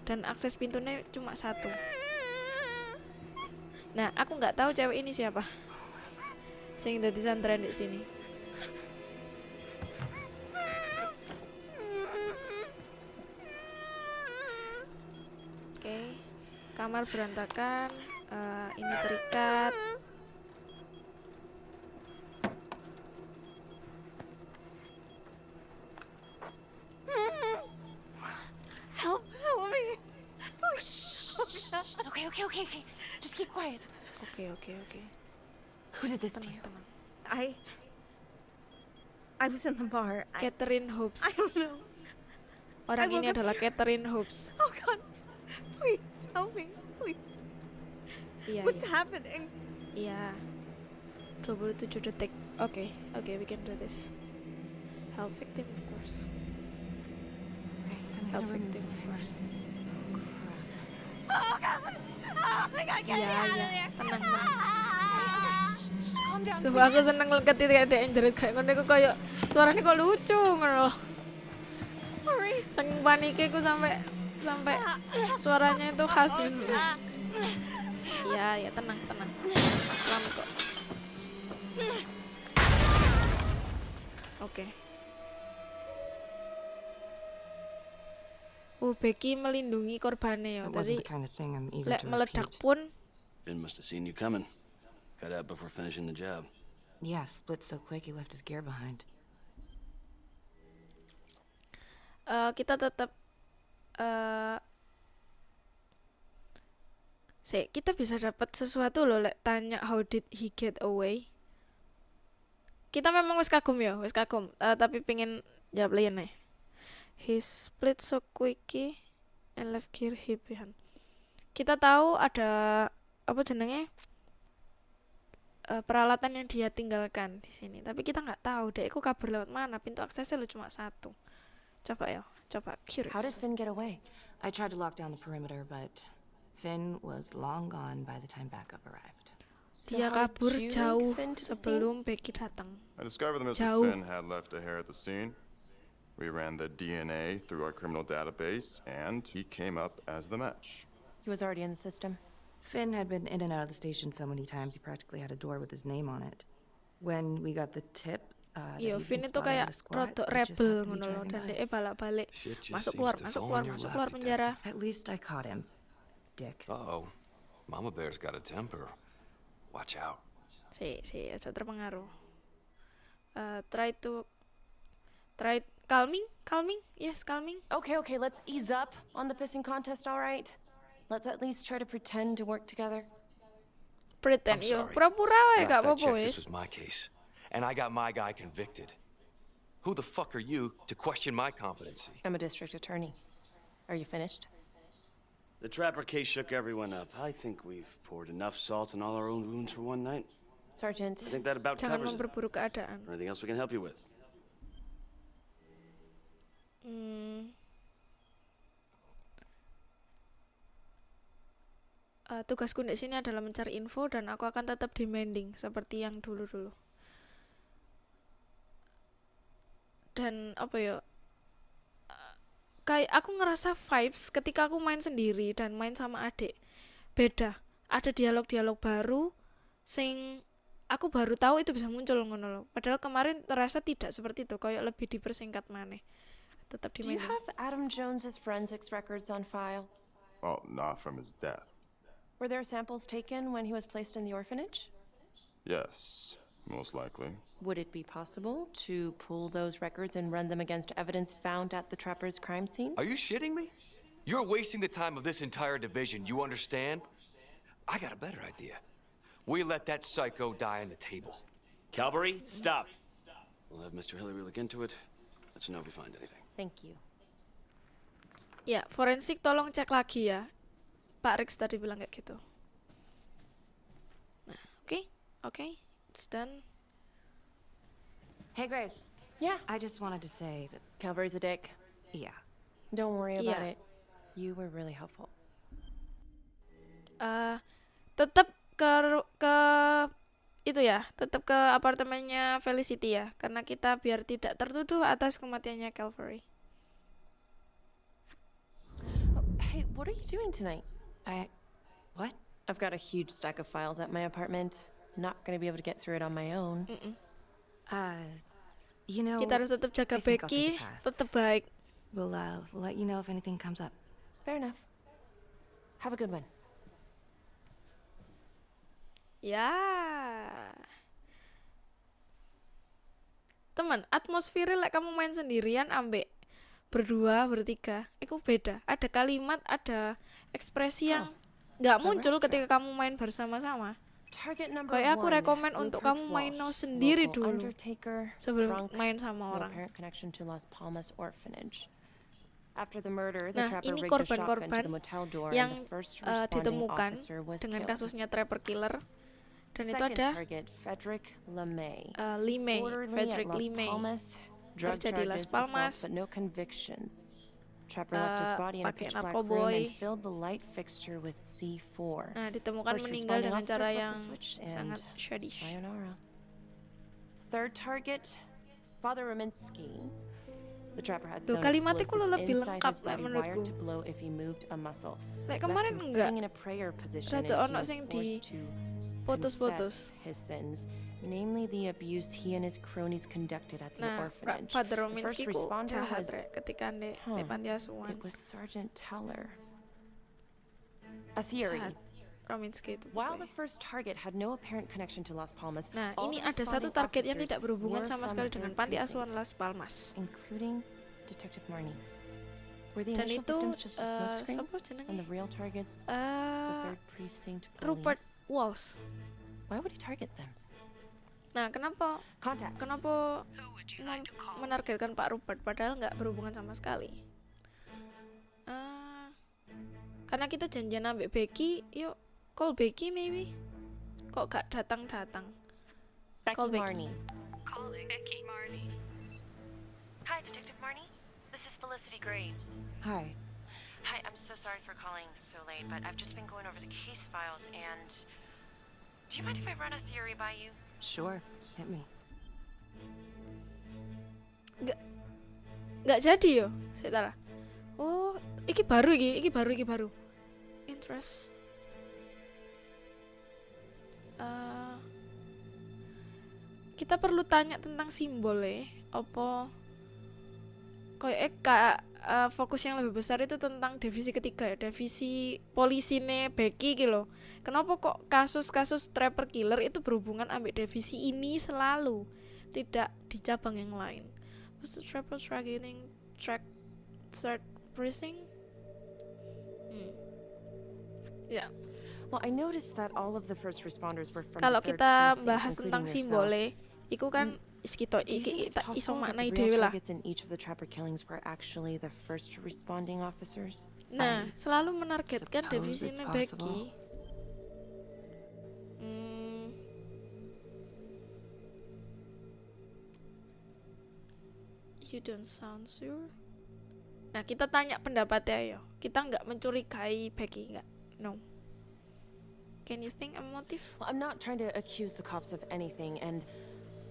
Dan akses pintunya cuma satu. Nah, aku nggak tahu cewek ini siapa. Sing dadi santren di sini. Kamar berantakan. eh, ini terikat. Help! Help me! Oh, shh. Okay, okay, okay, okay. Just keep quiet. Oke, oke, oke. Who did this to you? I. I was in the bar. Catherine Hobbs. I don't know. Orang I ini adalah Catherine Hobbs. Oh God! Please help me, please. Iya, What's iya. happening? Iya. 27 detik. Oke, oke, we can do this. Help victim, of course. Help victim, of course. Oh God! Oh my God! Get Iya, me out of iya. there! Tenang, tenang. Sumpah aku seneng ketika ada yang jerit kayak ngono iku kayak suaranya kok lucu ngono. Saking paniknya aku sampai sampai suaranya itu khas gitu. Iya, ya tenang, tenang. Selamat kok. Oke. Oh, Becky melindungi korbannya ya. Tadi lek meledak pun Finn must have seen you coming. Got out before finishing the job. Yeah, split so quick he left his gear behind. eh, kita tetap eh Sih, kita bisa dapat sesuatu loh lek tanya how did he get away. Kita memang wis kagum ya, wis kagum. Eh, tapi pengen jawab lain nih. He split so quickly and left gear he behind. Kita tahu ada apa jenenge? Eh, peralatan yang dia tinggalkan di sini. Tapi kita nggak tahu deh, aku kabur lewat mana. Pintu aksesnya lo cuma satu. Coba ya, coba curious. How did Finn get away? I tried to lock down the perimeter, but Finn was long gone by the time backup arrived. Dia how kabur jauh Finn to the sebelum Becky datang. I discovered that Mr. Jauh. Finn had left a hair at the scene. We ran the DNA through our criminal database, and he came up as the match. He was already in the system. Finn had been in and out of the station so many times he practically had a door with his name on it. When we got the tip, uh, that Iya, he'd Finn been itu kayak at a squat, rodok he just rebel to be ngono loh dan dia balak-balik masuk keluar to masuk fall keluar masuk keluar penjara. At least I caught him, dick. Uh-oh. Mama Bear's got a temper. Watch out. Si, si, aja terpengaruh. Uh, try to try calming, calming, yes, calming. Okay, okay, let's ease up on the pissing contest, all right? Let's at least try to pretend to work together. Pretend, I'm yo, sorry. pura-pura wae gak apa-apa wis. this was my case. And I got my guy convicted. Who the fuck are you to question my competency? I'm a district attorney. Are you finished? The Trapper case shook everyone up. I think we've poured enough salt on all our own wounds for one night. Sergeant. I think that about Jangan covers it. keadaan. Anything else we can help you with? Hmm. Eh, tugasku di sini adalah mencari info dan aku akan tetap demanding seperti yang dulu-dulu. Dan apa ya? eh, Kayak aku ngerasa vibes ketika aku main sendiri dan main sama adik. Beda. Ada dialog-dialog baru sing aku baru tahu itu bisa muncul ngono loh. Padahal kemarin terasa tidak seperti itu, kayak lebih dipersingkat maneh. Tetap Do you have Adam Jones's forensics records on file? Well, not from his death. Were there samples taken when he was placed in the orphanage? Yes, most likely. Would it be possible to pull those records and run them against evidence found at the Trapper's crime scene? Are you shitting me? You're wasting the time of this entire division, you understand? I got a better idea. We let that psycho die on the table. Calvary, stop. We'll have Mr. Hillary look into it. Let you know if we find anything. Thank you. Ya, forensik tolong cek lagi ya. Pak Rex tadi bilang kayak gitu. Nah, oke, oke, it's done. Hey, Graves. Yeah. I just wanted to say that. Calvary's a dick. Yeah. Don't worry about Yeah. it. You were really helpful. eh tetap ke ke itu ya, tetap ke apartemennya Felicity ya, karena kita biar tidak tertuduh atas kematiannya Calvary. Hey, what are you doing tonight? I. What? I've got a huge stack of files at my apartment. Not gonna be able to get through it on my own. Uh, you know. Kita harus tetap jaga Becky, tetap baik. We'll uh, we'll let you know if anything comes up. Fair enough. Have a good one. Ya. Teman, atmosfernya lek kamu main sendirian ambek berdua, bertiga, itu beda. Ada kalimat, ada ekspresi yang nggak muncul ketika kamu main bersama-sama. Kayak aku rekomen untuk kamu main no sendiri dulu sebelum main sama orang. Nah, ini korban-korban yang responding ditemukan dengan kasusnya Trapper Killer. Dan itu ada Frederick LeMay. eh, Lee May, Orderly Frederick at Las Lee May. Palmas, drug Kerja di Las Palmas, but no convictions. Trapper left his eh, body in a pakai pitch black room narkoboy. and filled the light fixture with C4. Nah, ditemukan First meninggal responding dengan officer cara flipped the yang switch sangat and shadish. Sayonara. Third target, Father Rominsky. The trapper had Loh, some kalimatnya kok explosives lebih inside lengkap, his lek body menurutku. wired to blow if he moved a muscle. Lek Left kemarin him enggak. sitting in a prayer position Rada and he ono was sing forced di to putus-putus. his sins, namely the abuse he and his cronies conducted at the Nah, Ra- orphanage. Father The Rominsky first ku responder was ketika di, di Huh. It was Sergeant Teller. A theory. Jahat. While the first target had no apparent connection to Las Palmas, Nah, all ini the ada satu target yang tidak berhubungan sama sekali dengan panti asuhan Las Palmas. including Detective Marnie. Were the Dan initial itu victims just a smokescreen? siapa jenenge? And the real targets, the third precinct Rupert? Walsh. Why would he target them? Nah, kenapa Contacts. kenapa mem- menargetkan Pak Rupert padahal nggak berhubungan sama sekali? Eh, karena kita janjian ambek Becky, yuk call Becky maybe. Kok gak datang-datang? Becky Call Becky. Marnie. Calling Becky Marnie. Hi, Detective Marnie. Felicity Graves. Hi. Hi, I'm so sorry for calling so late, but I've just been going over the case files and. Do you mind if I run a theory by you? Sure. Hit me. Nggak nggak jadi yo, saya salah. Oh, iki baru iki, iki baru iki baru. Interest. Eh, kita perlu tanya tentang simbol ya, apa kayak eh, kak eh, fokus yang lebih besar itu tentang divisi ketiga ya, divisi polisi nih Becky gitu. Kenapa kok kasus-kasus trapper killer itu berhubungan ambek divisi ini selalu, tidak di cabang yang lain? Was the trapper targeting track third precinct? Hmm. Ya. Well, I noticed that all of the first responders were from Kalau kita bahas tentang simbole, iku kan is kita Do you iki kita iso maknai dhewe lah. Nah, selalu menargetkan it's Becky. Hmm. You don't sound sure. Nah, kita tanya pendapatnya yo. Kita nggak mencurigai Becky nggak? No. Can you think a motive? Well, I'm not trying to accuse the cops of anything, and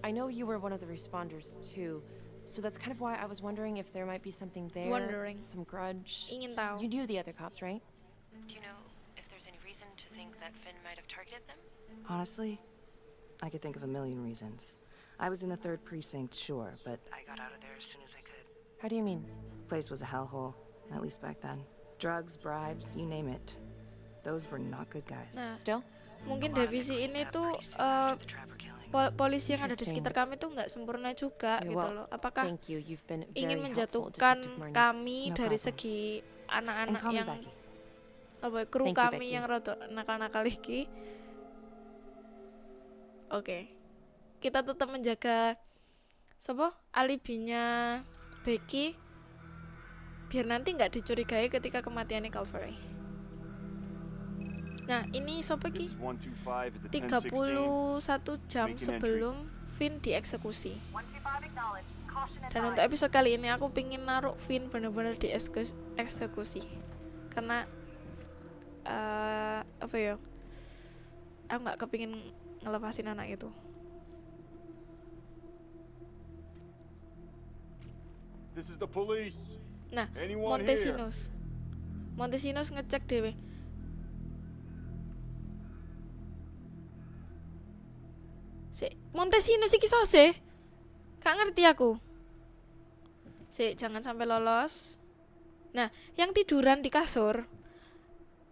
I know you were one of the responders too. So that's kind of why I was wondering if there might be something there. Wondering. Some grudge. Ingin tahu. You knew the other cops, right? Do you know if there's any reason to think that Finn might have targeted them? Honestly, I could think of a million reasons. I was in the third precinct, sure, but I got out of there as soon as I could. How do you mean? Place was a hellhole, at least back then. Drugs, bribes, you name it. Those were not good guys. Nah, Still? mungkin divisi ini tuh eh, pol- polisi yang ada di sekitar kami tuh nggak sempurna juga Yeah, gitu loh. Apakah you. Ingin menjatuhkan kami No dari segi anak-anak yang apa kru Thank you, kami yang rada nakal-nakal iki. Oke. Kita tetap menjaga siapa? alibinya Becky biar nanti nggak dicurigai ketika kematiannya Calvary. Nah, ini sopo ki? is 125 at the 31 jam sebelum Finn dieksekusi. Dan untuk episode kali ini aku pingin naruh Finn bener-bener dieksekusi karena eh apa ya? Aku nggak kepingin ngelepasin anak itu. This is the police. Nah, Anyone here? Montesinos. Montesinos ngecek dewe. Si Montesinos iki sose. Gak ngerti aku. Si jangan sampai lolos. Nah, yang tiduran di kasur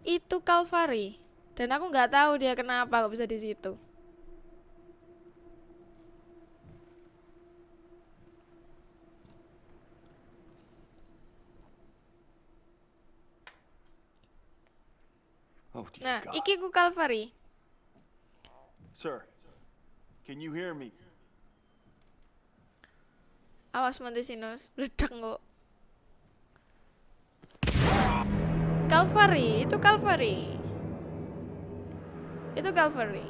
itu Calvary dan aku nggak tahu dia kenapa kok bisa di situ. Oh, Nah, iki ku Calvary. Sir, can you hear me? Awas Montesinos, meledak kok. Calvary, itu Calvary. Itu Calvary.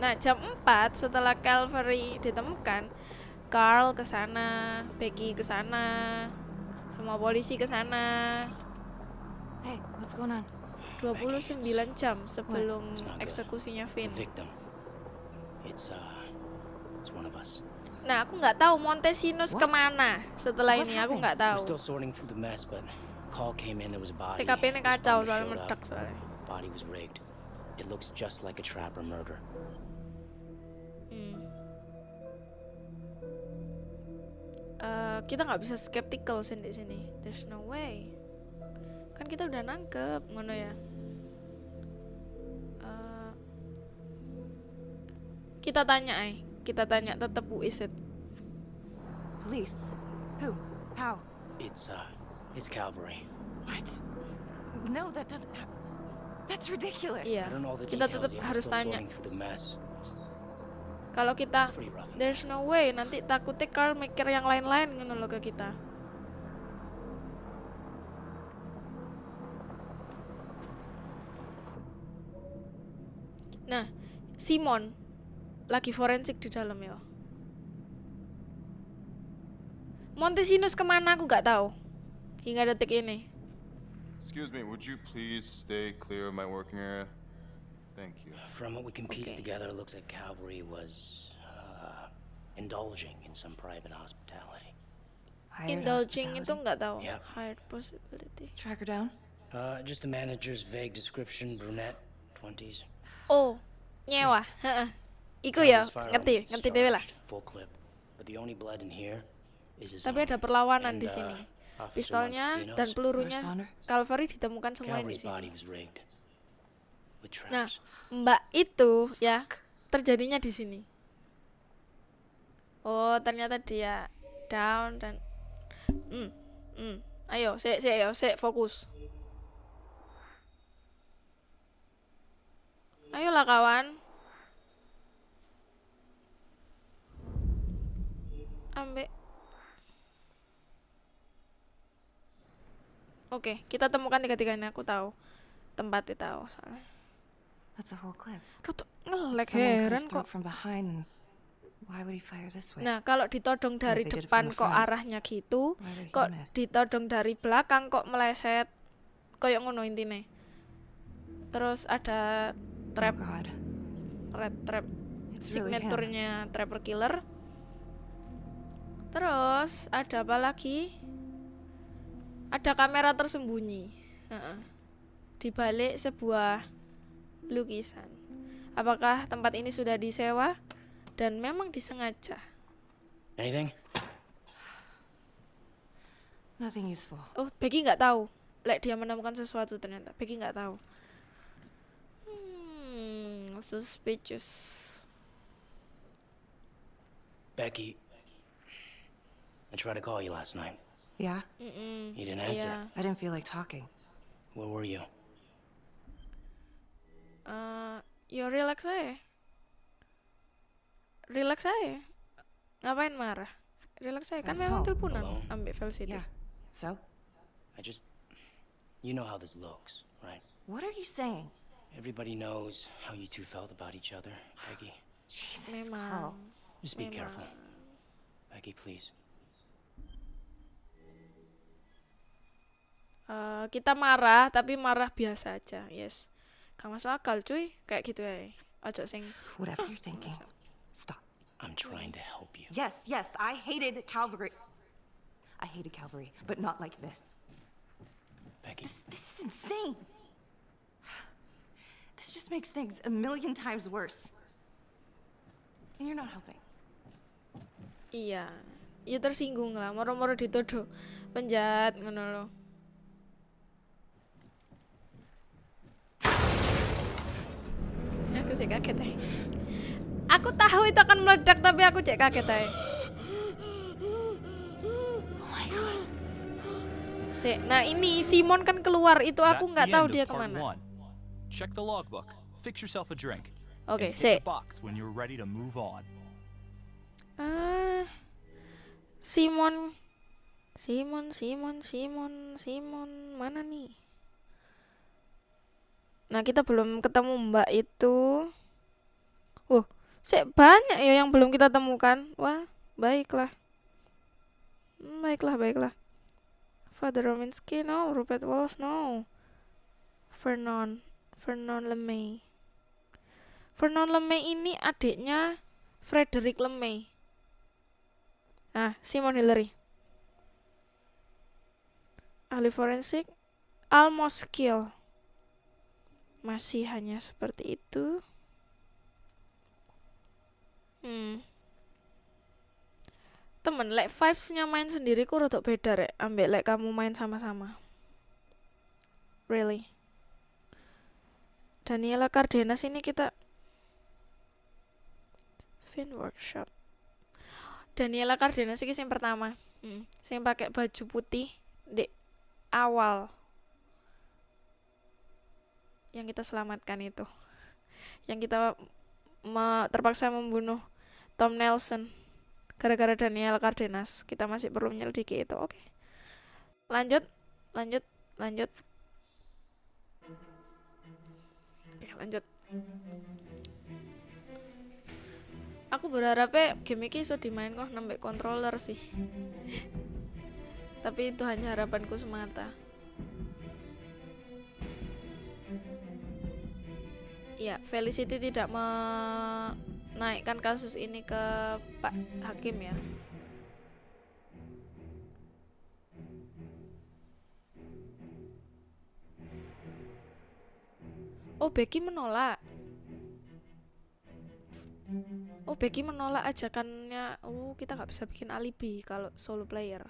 Nah, jam 4 setelah Calvary ditemukan, Carl ke sana, Becky ke sana, semua polisi ke sana. Hey, what's going on? 29 jam sebelum eksekusinya Finn. It's, uh, it's one of us. Nah, aku nggak tahu Montesinos kemana setelah ini. Aku nggak tahu. We're still sorting through the mess, but call came in, there was a body. TKP ini kacau soalnya meledak soalnya. Body was rigged. It looks just like a trap or murder. Hmm. Eh, kita nggak bisa skeptical di sini. There's no way. Kan kita udah nangkep, ngono ya. Kita tanya, ay. Kita tanya tetap who is it? Police? Who? How? It's, uh, it's Calvary. What? No, that doesn't. That's ridiculous. Iya. The Kita tetap harus tanya. Kalau kita there's no way nanti takutnya Carl mikir yang lain-lain ngono loh ke kita. Nah, Simon lagi forensik di dalam ya. Montesinos kemana aku gak tahu hingga detik ini. Excuse me, would you please stay clear of my working area? Thank you. From what we can piece together, it looks like Calvary was, uh, indulging in some private hospitality. Indulging itu nggak tahu. Yep. Hired possibility. Track her down? Uh, just the manager's vague description, brunette, 20s. Oh, nyewa. Iku ya, ngerti, ngerti dhewe lah. Tapi ada perlawanan di uh, sini. Pistolnya dan pelurunya Calvary ditemukan semua di sini. Nah, Mbak itu ya terjadinya di sini. Oh, ternyata dia down dan hmm, hmm. Ayo, sik sik ayo, sik fokus. Ayolah kawan. Ambek. Oke, kita temukan tiga-tiganya. Aku tahu tempatnya tahu soalnya. That's a whole clip. Roto ngelek heran kok. struck from behind. and Why would he fire this way? Nah, kalau ditodong dari depan kok arahnya gitu, kok ditodong dari belakang kok meleset. Kayak ngono intine. Terus ada trap. Red trap. Oh, It's really. Signaturnya Trapper Killer. Terus ada apa lagi? Ada kamera tersembunyi. Heeh. Di balik sebuah lukisan. Apakah tempat ini sudah disewa dan memang disengaja? Anything? Nothing useful. Oh, Becky nggak tahu. Lek dia menemukan sesuatu ternyata. Becky nggak tahu. Hmm, suspicious. Becky, I tried to call you last night. Yeah? Mm-mm. You didn't answer. Iya. I didn't feel like talking. Where were you? Eh, yo relax aja. Relax aja. Ngapain marah? Relax aja. Kan I was memang home. teleponan Alone. ambek Velcity. Yeah. So? I just. You know how this looks, right? What are you saying? Everybody knows how you two felt about each other, Peggy. Jesus, Carl. Just be Memang. careful. Peggy, please. Eh, kita marah tapi marah biasa aja yes gak masuk akal cuy kayak gitu ya ojo sing Whatever you're thinking. Stop. I'm trying to help you. Yes, yes, I hated Calvary. I hated Calvary, but not like this. Becky. This, this is insane. This just makes things a million times worse. And you're not helping. iya ya tersinggung lah moro-moro dituduh penjahat ngono lo aku sih kaget aja aku tahu itu akan meledak tapi aku cek kaget aja Sik, nah ini Simon kan keluar itu aku nggak tahu dia ke mana. Check the logbook. Fix yourself a drink. Oke, hit the box when you're ready to move on. Ah, Simon, Simon, Simon, Simon, Simon, mana nih? Nah kita belum ketemu Mbak itu. Oh, sik banyak ya yang belum kita temukan. Wah, baiklah. Hmm, baiklah, baiklah. Father Rominsky, no. Rupert Walsh, no. Vernon, Vernon LeMay. Vernon LeMay ini adiknya Frederick LeMay. Ah, Simon Hillary. Ahli forensik, almost kill. Masih hanya seperti itu. Hmm. Temen, like vibes-nya main sendiri ku rodok beda rek, ambek like kamu main sama-sama. Really. Daniela Cardenas ini kita Fin workshop. Daniela Cardenas ini yang pertama. Hmm. Sing pakai baju putih di awal. Yang kita selamatkan itu. Yang kita me- terpaksa membunuh Tom Nelson gara-gara Daniel Cardenas. Kita masih perlu menyelidiki itu. Oke. Lanjut, lanjut, lanjut. Oke, lanjut. Aku berharapnya game ini iso dimain kok nambah controller sih. Tapi itu hanya harapanku semata. Ya, Felicity tidak menaikkan kasus ini ke Pak Hakim ya. Oh, Becky menolak. Oh, Becky menolak ajakannya. Oh, kita nggak bisa bikin alibi kalau solo player.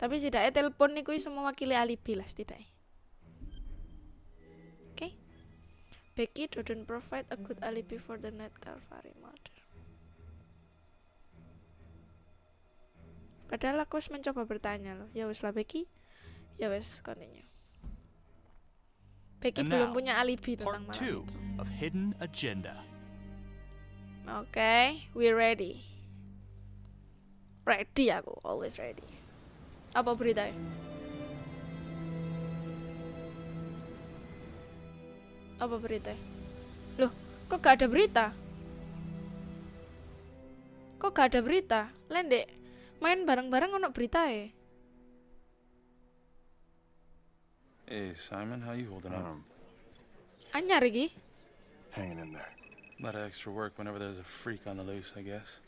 Tapi setidaknya telepon nih semua mewakili alibi lah setidaknya. Becky didn't provide a good alibi for the Night Calvary murder. Padahal aku mencoba bertanya loh. Ya wis lah Becky. Ya wis continue. Becky And belum now, punya alibi tentang malam two of Hidden Agenda. Oke, we ready. Ready aku, always ready. Apa beritanya? Apa berita? Loh, kok gak ada berita? Kok gak ada berita? Lendek, main bareng-bareng ono berita ya? Hey, Simon, how you holding up? Anyar iki? Hanging in there. A lot of extra work whenever there's a freak on the loose, I guess.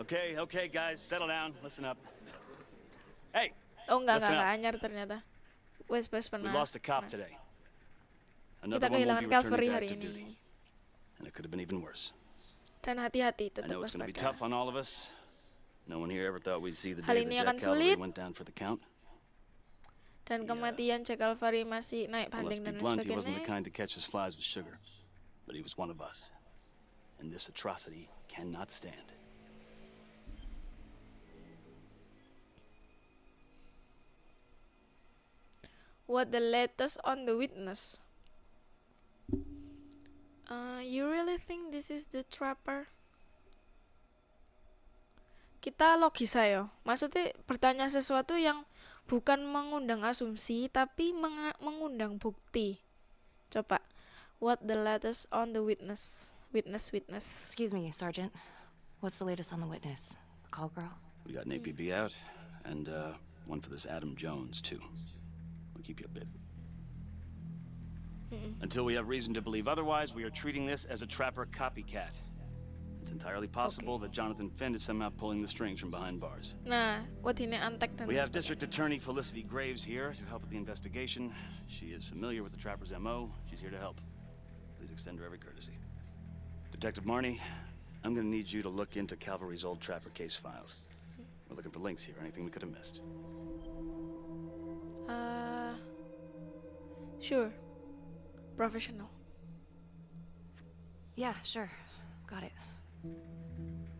Okay, okay, guys, settle down. Listen up. Hey, Oh enggak, enggak, enggak anyar ternyata. Wes, wes we pernah. lost a cop today. Kita Another one won't kehilangan to hari ini. And it could have been even worse. Dan hati-hati tetap know it's going to be waspada. tough on all of us. No one here ever thought we'd see the Hal day ini that akan sulit. went down for the count. Dan kematian Jack Calvary masih naik banding dan blunt, he wasn't the kind to catch his flies with sugar. But he was one of us. And this atrocity cannot stand. What the latest on the witness? Uh, you really think this is the trapper? kita logis ayo. Maksudnya bertanya sesuatu yang bukan mengundang asumsi tapi menga- mengundang bukti. Coba. What the latest on the witness? Witness, witness. Excuse me, Sergeant. What's the latest on the witness? The call girl? We got an APB out, and uh, one for this Adam Jones, too. Keep you updated. Until we have reason to believe otherwise, we are treating this as a trapper copycat. It's entirely possible that Jonathan Finn is somehow pulling the strings from behind bars. Nah, wadine antek dan We have. District Attorney Felicity Graves here to help with the investigation. She is familiar with the trapper's MO. She's here to help. Please extend her every courtesy. Detective Marnie, I'm gonna need you to look into Calvary's old trapper case files. We're looking for links here, anything we could have missed. Uh, sure. Professional. Yeah, sure. Got it.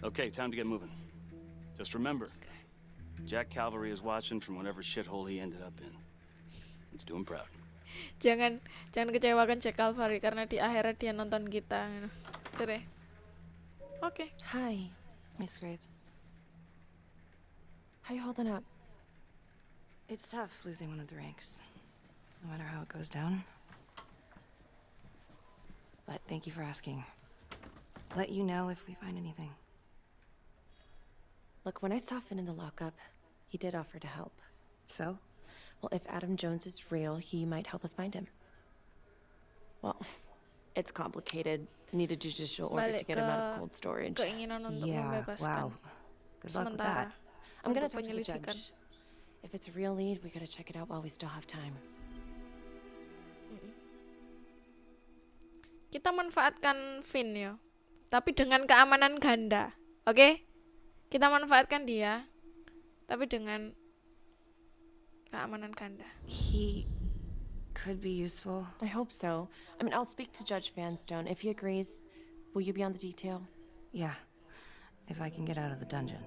Okay, time to get moving. Just remember, Jack Calvary is watching from whatever shithole he ended up in. Let's do him proud. Jangan jangan kecewakan Jack Calvary karena di akhirat dia nonton kita. Tere. Oke. Hi. Miss Graves. How you holding up? It's tough losing one of the ranks. No matter how it goes down. But thank you for asking. Let you know if we find anything. Look, when I saw Finn in the lockup, he did offer to help. So? Well, if Adam Jones is real, he might help us find him. Well, it's complicated. Need a judicial order to get him out of cold storage. keinginan untuk Yeah, membebaskan. wow. Good luck with that. I'm gonna talk to the judge. If it's a real lead, we gotta check it out while we still have time. Kita manfaatkan Finn ya. Tapi dengan keamanan ganda. Oke? Kita manfaatkan dia tapi dengan keamanan ganda. He could be useful. I hope so. I mean, I'll speak to Judge Vanstone. If he agrees, will you be on the detail? Yeah. If I can get out of the dungeon.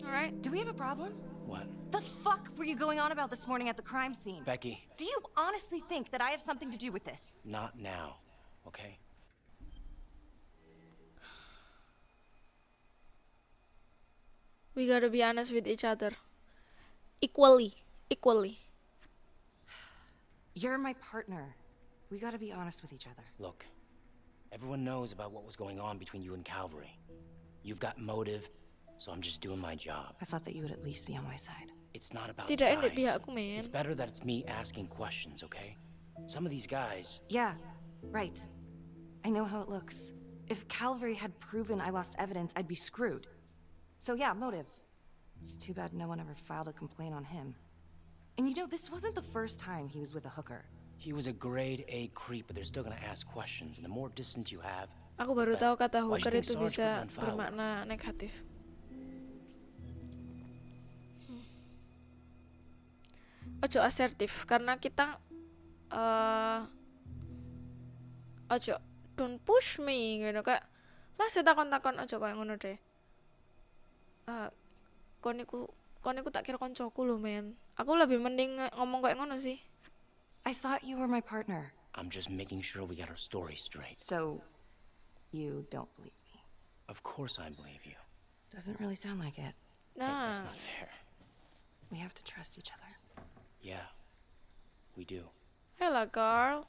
Alright. Do we have a problem? What? The fuck were you going on about this morning at the crime scene? Becky, Do you honestly think that I have something to do with this? not now, okay? We gotta be honest with each other. Equally. Equally. You're my partner. We gotta be honest with each other. Look, everyone knows about what was going on between you and Calvary. You've got motive, so I'm just doing my job. I thought that you would at least be on my side. It's not about Setidaknya di sides. pihakku, men. It's better that it's me asking questions, okay? Some of these guys, Yeah, right. I know how it looks. If Calvary had proven I lost evidence, I'd be screwed. So yeah, motive. It's too bad no one ever filed a complaint on him. And you know, this wasn't the first time he was with a hooker. he was a grade A creep, but they're still gonna ask questions, and the more distance you have, Aku baru tahu kata Why do you hooker think itu Sarge bisa couldn't bermakna negatif. Ojo asertif karena kita eh ojo don't push me gitu kayak lah saya takon takon ojo kayak ngono deh. Eh kon iku kon iku tak kira koncoku lho men. Aku lebih mending nge- ngomong kayak ngono sih. I thought you were my partner. I'm just making sure we got our story straight. So, you don't believe me? Of course I believe you. Doesn't really sound like it. Nah, That's not fair. We have to trust each other. Yeah, we do. Ayolah girl,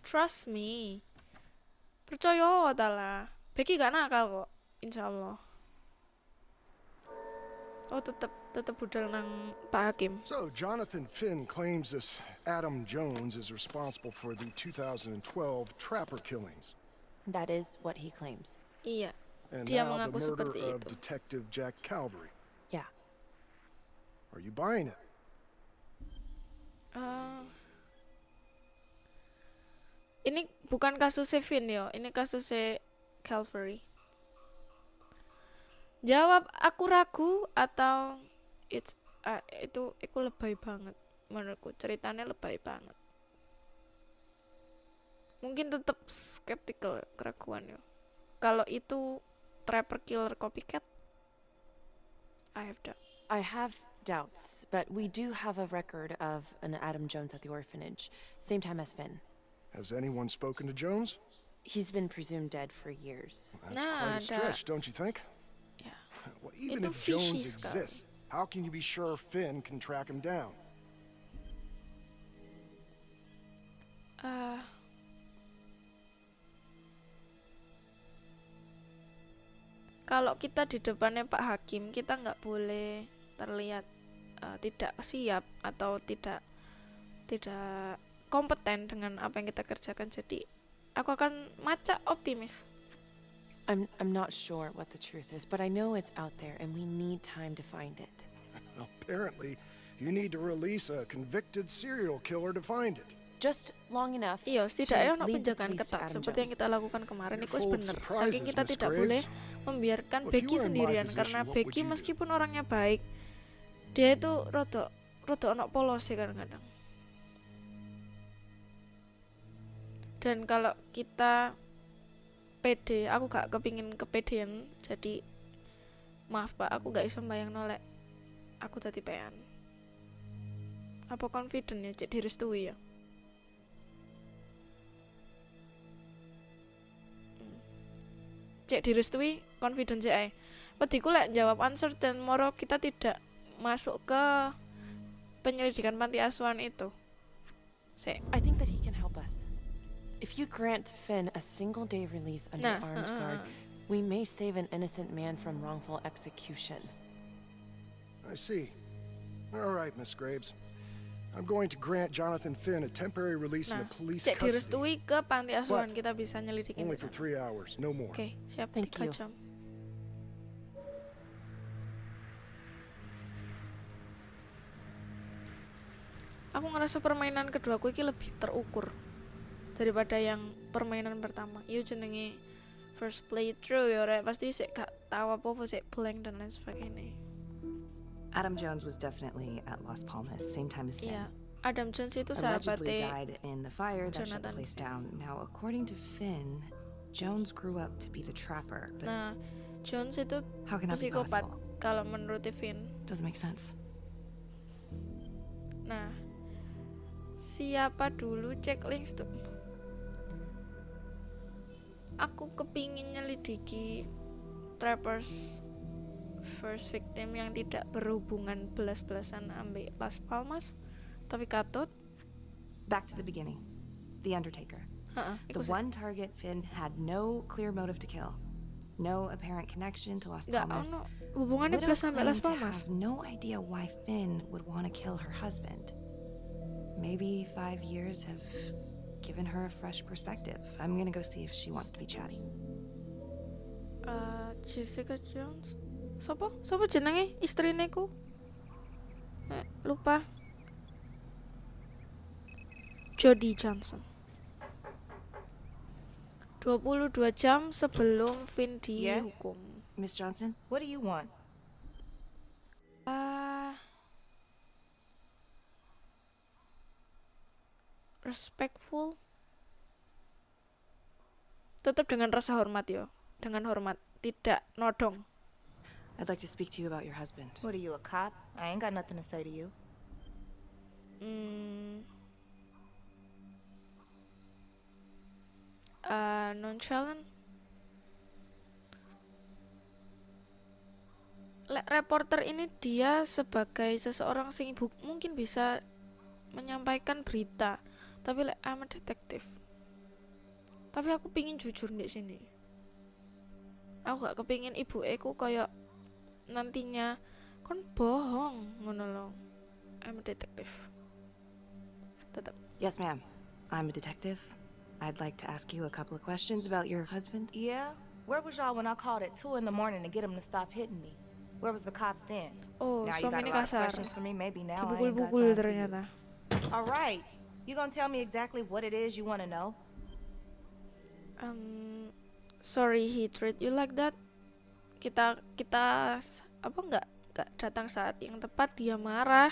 trust me. Percaya ta lah. Becky gak nakal kok, insya Allah. Oh tetep tetep budal nang Pak Hakim. So, Jonathan Finn claims this Adam Jones is responsible for the 2012 Trapper killings. That is what he claims. Iya, And dia now the murder seperti of itu. Detective Jack Calvary. Yeah. Are you buying it? Eh, ini bukan kasus Vin yo, ini kasus Calvary. Jawab aku ragu atau it's ah, itu itu lebay banget menurutku ceritanya lebay banget. Mungkin tetap skeptical keraguan yo. Kalau itu trapper killer copycat, I have doubt. I have doubts, but we do have a record of an Adam Jones at the orphanage, same time as Finn. Has anyone spoken to Jones? He's been presumed dead for years. That's Nah, quite a ada- stretch, don't you think? Yeah. Well, even if Jones exists, how can you be sure Finn can track him down? Eh, kalau kita di depannya Pak Hakim, kita nggak boleh terlihat eh, tidak siap atau tidak tidak kompeten dengan apa yang kita kerjakan. Jadi aku akan maca optimis. I'm I'm not sure what the truth is, but I know it's out there and we need time to find it. Apparently, you need to release a convicted serial killer to find it. Just long enough. Iya, setidaknya lead the penjagaan ketat seperti yang kita lakukan kemarin itu benar. Saking kita tidak boleh membiarkan Becky sendirian karena Becky meskipun orangnya baik, dia itu rodok rodok ono polos sih kadang-kadang. Dan kalau kita pede, aku gak kepingin kepedean, jadi maaf pak, aku gak bisa bayang nolek. Aku tadi pean. Apa confident ya, cek direstui ya? cek direstui confident cek. Wediku lek jawab uncertain moro kita tidak masuk ke penyelidikan panti asuhan itu. Sek. I think that he can help us. If you grant Finn a single day release under Nah, armed uh, guard, we may save an innocent man from wrongful execution. I see. All right, Miss Graves. I'm going to grant Jonathan Finn a temporary release Nah, in the police custody. direstui ke panti asuhan kita bisa nyelidikin Only for three hours, no more. Oke, siap Thank tiga you. jam. Aku ngerasa permainan keduaku ini lebih terukur daripada yang permainan pertama. Iya jenenge first playthrough ya rek pasti sih gak tahu apa-apa sih blank dan lain sebagainya. Adam Jones was definitely at Las Palmas, same time as Finn. Iya, Adam Jones itu sahabatnya died in the fire that shut the Jonathan place down. Now, according to Finn, Jones grew up to be the trapper, but Nah, Jones itu psikopat kalau menurut Vin. doesn't make sense. Nah, siapa dulu checklist tuh? Aku kepingin nyelidiki trappers first victim yang tidak berhubungan belas-belasan ambil Las Palmas, tapi katut. Back to the beginning. The Undertaker. Heeh, The iku sih. one target Finn had no clear motive to kill. No apparent connection to Las Nggak Palmas. ono hubungannya belas sampai Las Palmas. no idea why Finn would want to kill her husband. Maybe five years have given her a fresh perspective. I'm gonna go see if she wants to be chatty. Eh, Jessica Jones. Sopo? Sopo jenenge istrine ku? Eh, lupa. Jodie Johnson. 22 jam sebelum Vin dihukum. Yes? Miss Johnson? What do you want? Ah. Respectful. Tetap dengan rasa hormat yo. Dengan hormat, tidak nodong. I'd like to speak to you about your husband. What are you, a cop? I ain't got nothing to say to you. Hmm. Eh, nonchalant. Lek reporter ini dia sebagai seseorang sing ibu mungkin bisa menyampaikan berita, tapi lek I'm a detective. Tapi aku pingin jujur di sini. Aku gak kepingin ibu aku kayak nantinya kon bohong ngono loh. I'm a detective. Tetap. Yes, ma'am. I'm a detective. I'd like to ask you a couple of questions about your husband. Yeah? Where was y'all when I called at 2 in the morning to get him to stop hitting me? Where was the cops then? Oh, now suami ini kasar. Dipukul-pukul ternyata. All right. You gonna tell me exactly what it is you want to know? Um, sorry he treat you like that. Kita kita apa nggak nggak datang saat yang tepat dia marah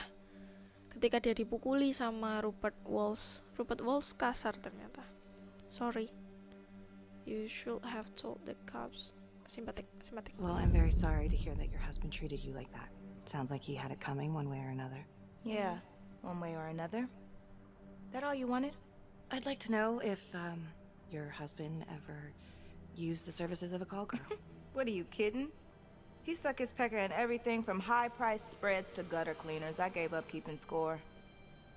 ketika dia dipukuli sama Rupert Walls. Rupert Walls kasar ternyata. Sorry. You should have told the cops. Sympathetic, sympathetic. Well, I'm very sorry to hear that your husband treated you like that. Sounds like he had it coming one way or another. Yeah, one way or another. That all you wanted? I'd like to know if um, your husband ever used the services of a call girl? What are you kidding? He suck his pecker in everything from high-priced spreads to gutter cleaners. I gave up keeping score.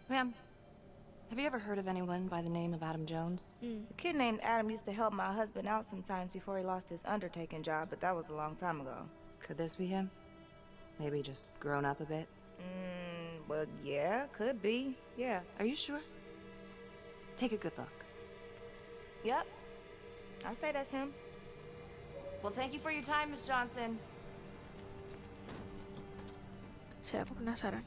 Ma'am, have you ever heard of anyone by the name of Adam Jones? A kid named Adam used to help my husband out sometimes before he lost his undertaking job, but that was a long time ago. Could this be him? Maybe just grown up a bit? Mm, well, yeah, could be. Yeah. Are you sure? Take a good look. Yep. I say that's him. Well, thank you for your time, Miss Johnson. Saya aku penasaran.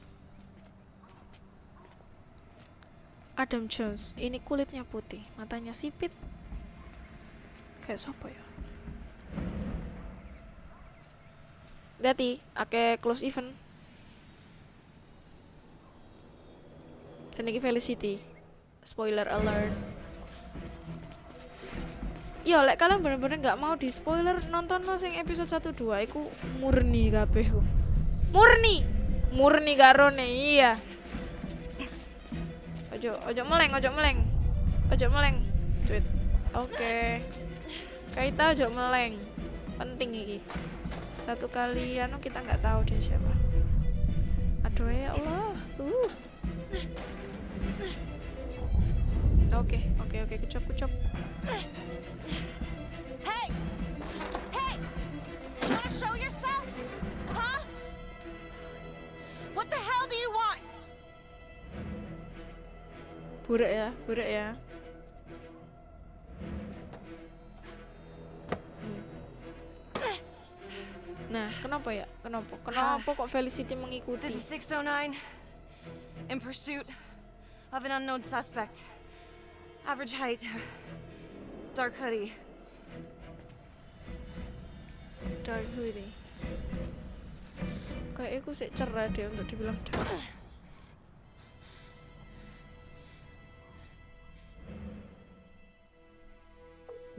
Adam Jones, ini kulitnya putih, matanya sipit. Kayak siapa ya? Hati, ake close event. Dan ini Felicity. Spoiler alert. Yo, lek kalian bener-bener nggak mau di spoiler nonton lo sing episode 1 2 iku murni kabeh. Murni. Murni garone, iya. Ojo, ojo meleng, ojo meleng. Ojo meleng. Cuit. Oke. Kaita ojo meleng. Penting iki. Satu kali anu kita nggak tahu dia siapa. Aduh ya Allah. Uh. Oke, oke, oke, kucap, kucap. Hey! Hey! You wanna show yourself? Huh? What the hell do you want? Buruk ya, buruk ya. Hmm. Nah, kenapa ya? Kenapa? Kenapa kok Felicity mengikuti? This is 609. In pursuit of an unknown suspect. Average height. Dark hoodie. Dark hoodie. Kayak aku sih cerah deh untuk dibilang dark.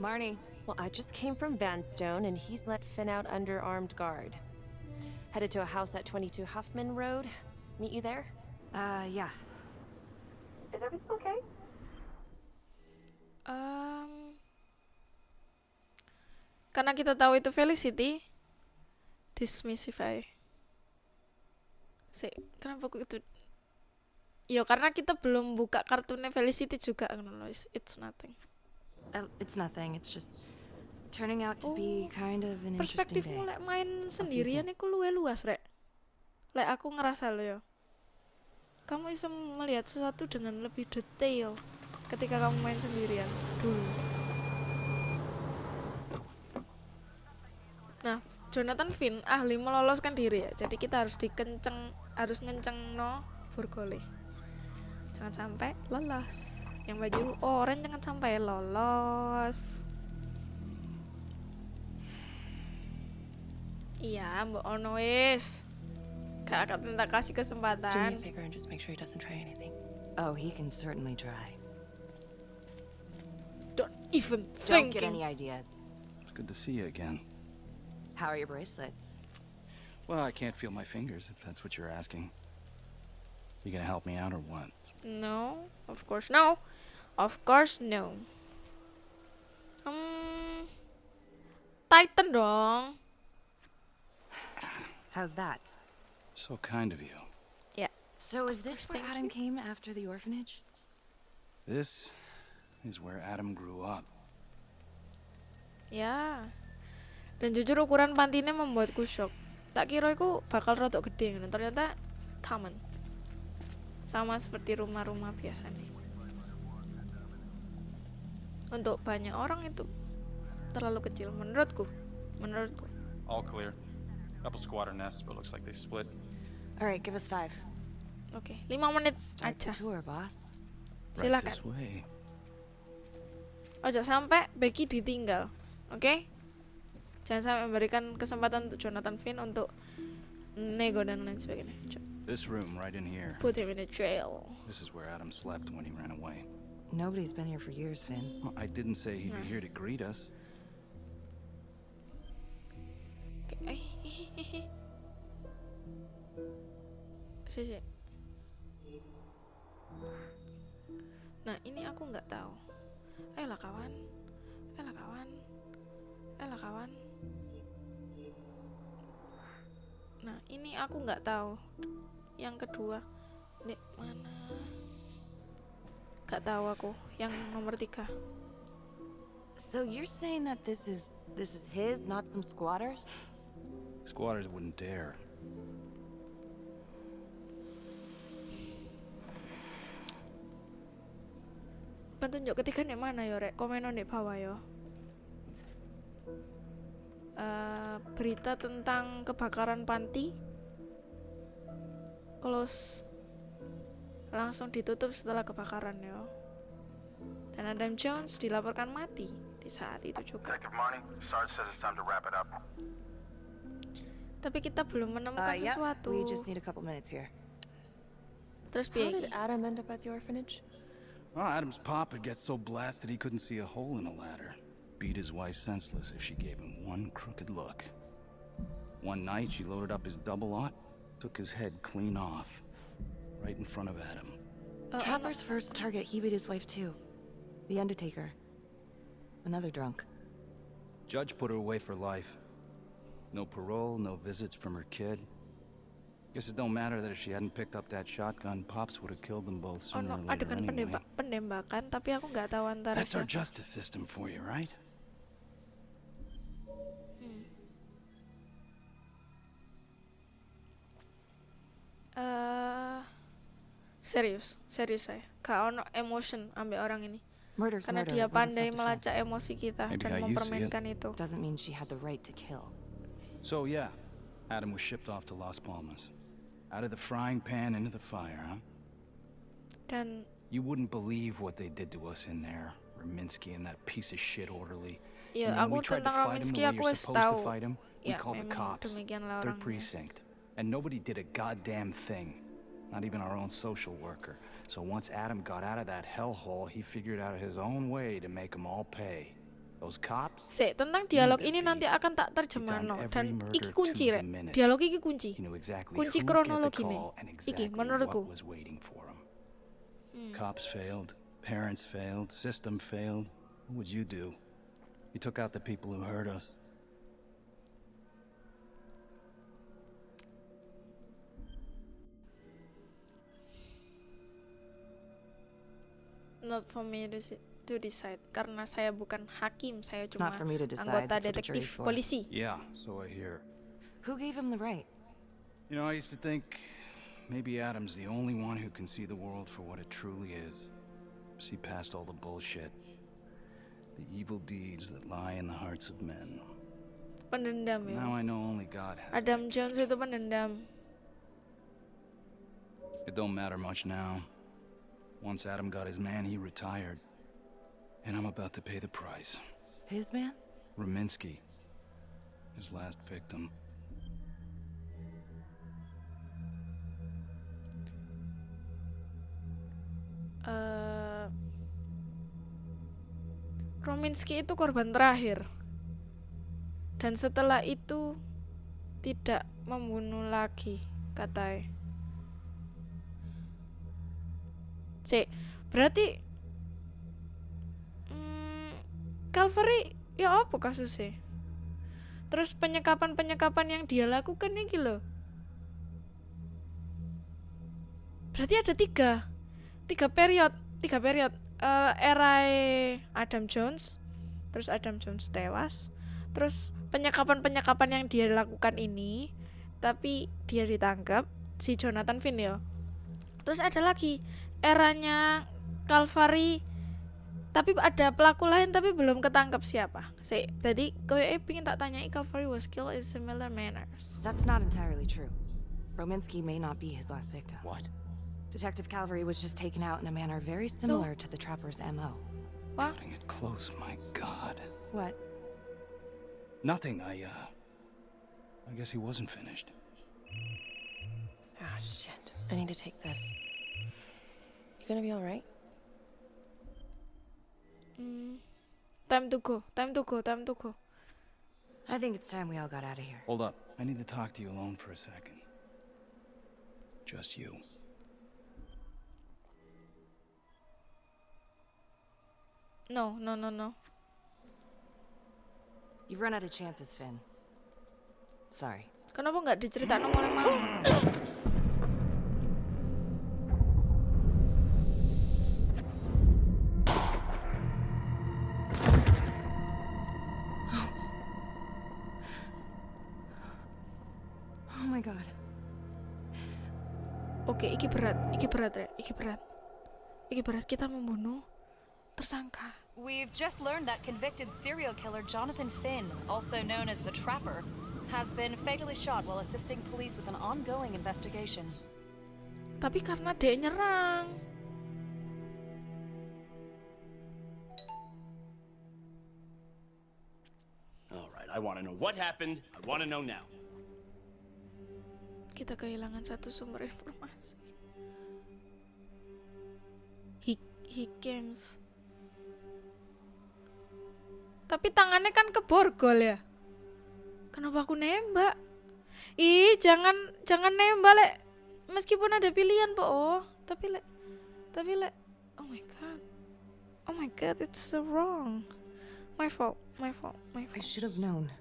Marnie. Well, I just came from Vanstone, and he's let Finn out under armed guard. Headed to a house at 22 Huffman Road. Meet you there? Uh, yeah. Is everything okay? Um, karena kita tahu itu Felicity, dismissify. Sih, kenapa aku itu? Yo, karena kita belum buka kartunnya Felicity juga. It's, nothing. Oh, it's nothing. It's just turning out to be kind of an interesting day. Perspektifmu lek main sendirian iku luwe luas, Rek. Lek aku ngerasa lo yo. Kamu bisa melihat sesuatu dengan lebih detail ketika kamu main sendirian dulu. Nah, Jonathan Finn ahli meloloskan diri ya. Jadi kita harus dikenceng, harus ngenceng no Burgole. Jangan sampai lolos. Yang baju orange jangan sampai lolos. Iya, Mbak Ono wis. Gak akan minta kasih kesempatan. favor and just make sure he doesn't try anything. Oh, he can certainly try. Don't even Don't think. get any ideas. It's good to see you again. How are your bracelets? Well, I can't feel my fingers, if that's what you're asking. You gonna help me out or what? No, of course no. Of course no. Hmm, Titan dong. How's that? So kind of you. Yeah. So is this where Adam came after the orphanage? This is where Adam grew up. Ya. Dan jujur ukuran pantinya membuatku shock. Tak kira itu bakal rotok gede, ngono. ternyata common. Sama seperti rumah-rumah biasa nih. Untuk banyak orang itu terlalu kecil menurutku. Menurutku. All clear. Couple squatter nests, but looks like they split. All right, give us five. Oke, lima menit Start aja. the tour, boss. Silakan. This way. Ojo sampai Becky ditinggal, oke? Jangan sampai memberikan kesempatan untuk Jonathan Finn untuk nego dan lain sebagainya. This room right in here. Put him in a jail. This is where Adam slept when he ran away. Nobody's been here for years, Finn. Well, I didn't say he'd be Nah. here to greet us. Si. Nah, ini aku nggak tahu. Ayolah kawan. Ayolah kawan. Ayolah kawan. Nah, ini aku nggak tahu. Yang kedua, Nek, mana? Gak tahu aku. Yang nomor tiga. So you're saying that this is this is his, not some squatters? Squatters wouldn't dare. Petunjuk ketiga nek mana yo rek? Komen di bawah yo. Eh, berita tentang kebakaran panti close langsung ditutup setelah kebakaran yo. Dan Adam Jones dilaporkan mati di saat itu juga. Tapi kita belum menemukan Uh, yeah, sesuatu. Terus How piye? did Adam end up at the orphanage? Well, Adam's pop had get so blasted he couldn't see a hole in a ladder. Beat his wife senseless if she gave him one crooked look. One night, she loaded up his double aught, took his head clean off, right in front of Adam. Uh, Trapper's first target, he beat his wife too. The Undertaker. Another drunk. Judge put her away for life. No parole, no visits from her kid. Guess it don't matter that if she hadn't picked up that shotgun, Pops would have killed them both sooner Ono or later anyway. pendemba- penembakan, tapi aku nggak tahu antara That's our justice system for you, right? Eh, serius, serius saya. Gak ono emotion ambek orang ini. Murder's Karena murder. dia pandai melacak emosi kita Maybe dan how you see it. mempermainkan itu. Doesn't mean she had the right to kill. So, yeah, Adam was shipped off to Las Palmas. Out of the frying pan into the fire, huh? Then... You wouldn't believe what they did to us in there. Raminsky and that piece of shit orderly. Yeah, And when aku we tried to fight him the way you're supposed to fight him, we called the cops. demikianlah Third precinct. And nobody did a goddamn thing. Not even our own social worker. So once Adam got out of that hellhole, he figured out his own way to make them all pay. Sik, tentang dialog ini nanti akan tak terjemahno every dan iki kunci rek. Dialog iki kunci. Kunci kronologi and Iki menurutku. Hmm. Cops failed, parents failed, system failed. What would you do? You took out the people who hurt us. Not for me to, si- to decide karena saya bukan hakim, saya It's cuma not for me to decide, anggota that's what the jury's detektif for. polisi. Yeah, so I hear. Who gave him the right? You know, I used to think maybe Adam's the only one who can see the world for what it truly is. See past all the bullshit. The evil deeds that lie in the hearts of men. Pendendam ya. Now I know only God has. Adam Jones itu pendendam. It don't matter much now. Once Adam got his man, he retired. And I'm about to pay the price. His man? Raminsky. His last victim. eh Rominsky itu korban terakhir. Dan setelah itu tidak membunuh lagi, katanya. Cek, berarti hmm, Calvary ya apa kasusnya? Terus penyekapan-penyekapan yang dia lakukan ini loh. Berarti ada tiga tiga period tiga period Eh era Adam Jones terus Adam Jones tewas terus penyekapan penyekapan yang dia lakukan ini tapi dia ditangkap si Jonathan Finn ya terus ada lagi eranya Calvary tapi ada pelaku lain tapi belum ketangkap siapa sih jadi kowe pingin tak tanyai Calvary was killed in similar manners That's not entirely true. Rominsky may not be his last victim. What? Detective Calvary was just taken out in a manner very similar to the trapper's MO. What? Cutting it close, my God. What? Nothing, I, uh. I guess he wasn't finished. Ah, shit. I need to take this. You gonna be alright? Hmm. time to go time to go time to go I think it's time we all got out of here. Hold up. I need to talk to you alone for a second. Just you. No, no, no, no. You've run out of chances, Finn. Sorry. Kenapa nggak diceritain oleh mama? Berat, ya, iki berat. Iki berat kita membunuh tersangka. We've just learned that convicted serial killer Jonathan Finn, also known as the Trapper, has been fatally shot while assisting police with an ongoing investigation. Tapi karena dia nyerang. All right, I want to know what happened. I want to know now. Kita kehilangan satu sumber informasi. He, games. Tapi tangannya kan keborgol ya. Kenapa aku nembak? Ih, jangan jangan nembak, Lek. Meskipun ada pilihan, Po. Oh, tapi Lek tapi Lek Oh my god. Oh my god, it's so wrong. My fault. My fault. My fault. I should have known.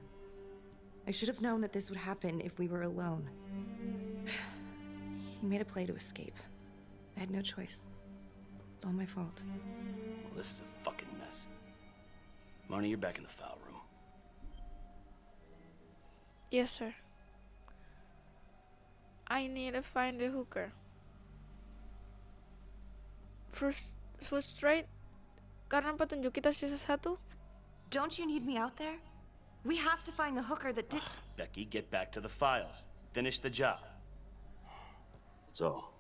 I should have known that this would happen if we were alone. He made a play to escape. I had no choice. It's all my fault. Well, this is a fucking mess. Marnie, you're back in the file room. Yes, sir. I need to find the hooker. First, frustrate karena petunjuk kita sisa satu. Don't you need me out there? We have to find the hooker that did. Becky, get back to the files. Finish the job. That's all.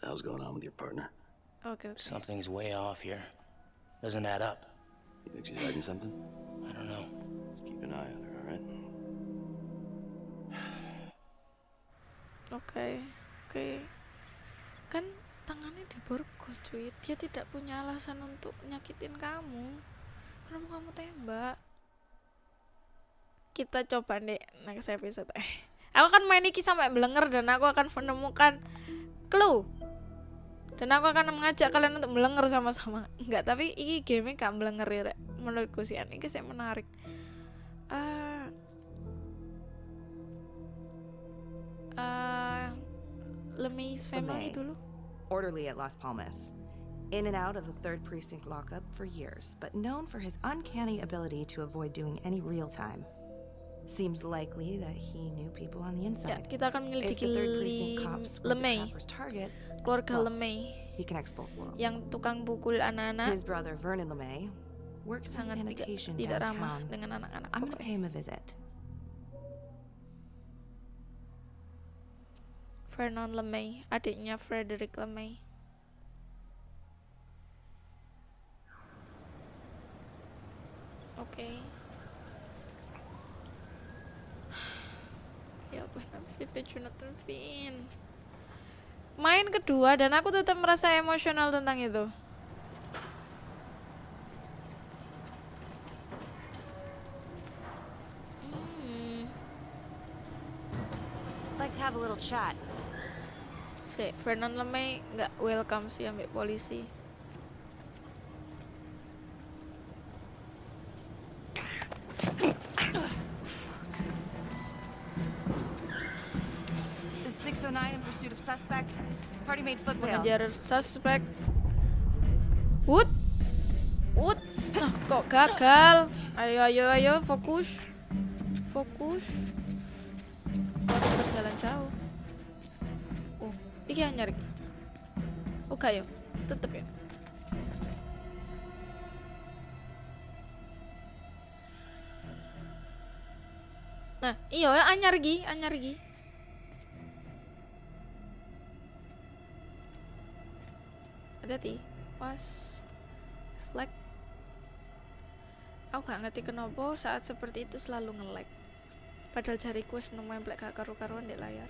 The hell's going on with your partner? Okay, okay. Something's way off here. Doesn't add up. You think she's hiding something? I don't know. Let's keep an eye on her, all right? Oke, oke. Kan tangannya diborgol, cuy. Dia tidak punya alasan untuk nyakitin kamu. Kenapa kamu tembak? Kita coba deh next episode. aku akan main iki sampai belenger dan aku akan menemukan clue. Dan aku akan mengajak kalian untuk belenger sama-sama. Enggak, tapi iki game gak belenger ya, menurutku sih. Ini sih menarik. Ah, uh, Lemay's family LeMay. dulu. Orderly at Las Palmas. In and out of the 3rd Precinct lockup for years, but known for his uncanny ability to avoid doing any real time. Seems likely that he knew people on the Ya, inside. kita akan menyelidiki the 3rd Precinct Lim- cops were the Lemay, keluarga Lemay, yang tukang pukul anak-anak, His brother Vernon LeMay works in sangat tidak, sanitation tidak ramah downtown. dengan anak-anak. I'm gonna pay him a visit. Vernon Lemay, adiknya Frederick Lemay. Oke. Ya sih Jonathan Finn? Main kedua dan aku tetap merasa emosional tentang itu. Hmm. Like to have a little chat. Si Vernon Lemay nggak welcome sih ambek polisi. Mengejar suspek. Wood, Wood, nah kok gagal? Ayo ayo ayo fokus, fokus. Orang berjalan jauh. Oh, iki anyar iki. Oke yo, tetep ya. Nah, iya anyar gi, anyar. Hati-hati was reflect aku gak ngerti kenapa saat seperti itu selalu nge-lag padahal jariku wis nemplek gak karu-karuan di layar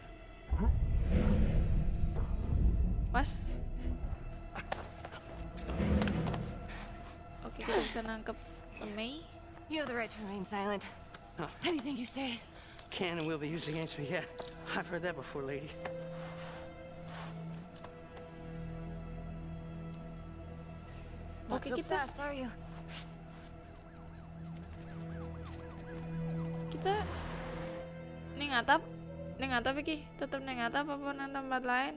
was oke kita bisa nangkep Mei You have the right to remain silent. Anything you say. Can and will be used against me, yeah. I've heard that before, lady. Not Oke so kita fast, are you? kita ning atap ning atap iki tetep ning atap apa nang tempat lain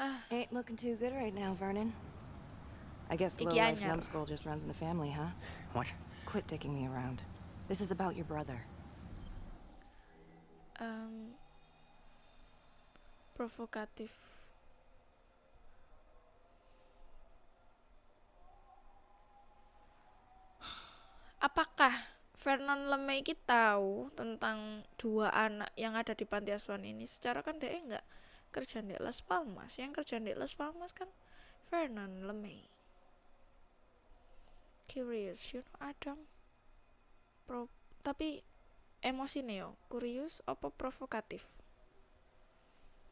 ah. Ain't looking too good right now, Vernon. I guess Iki low-life numbskull just runs in the family, huh? What? Quit dicking me around. This is about your brother. Em, provokatif. Apakah Vernon LeMay iki tahu tentang dua anak yang ada di panti asuhan ini? Secara kan dia nggak kerja di Las Palmas. Yang kerja di Las Palmas kan Vernon LeMay. Curious you know Adam. Pro tapi emosi nih yo curious apa provokatif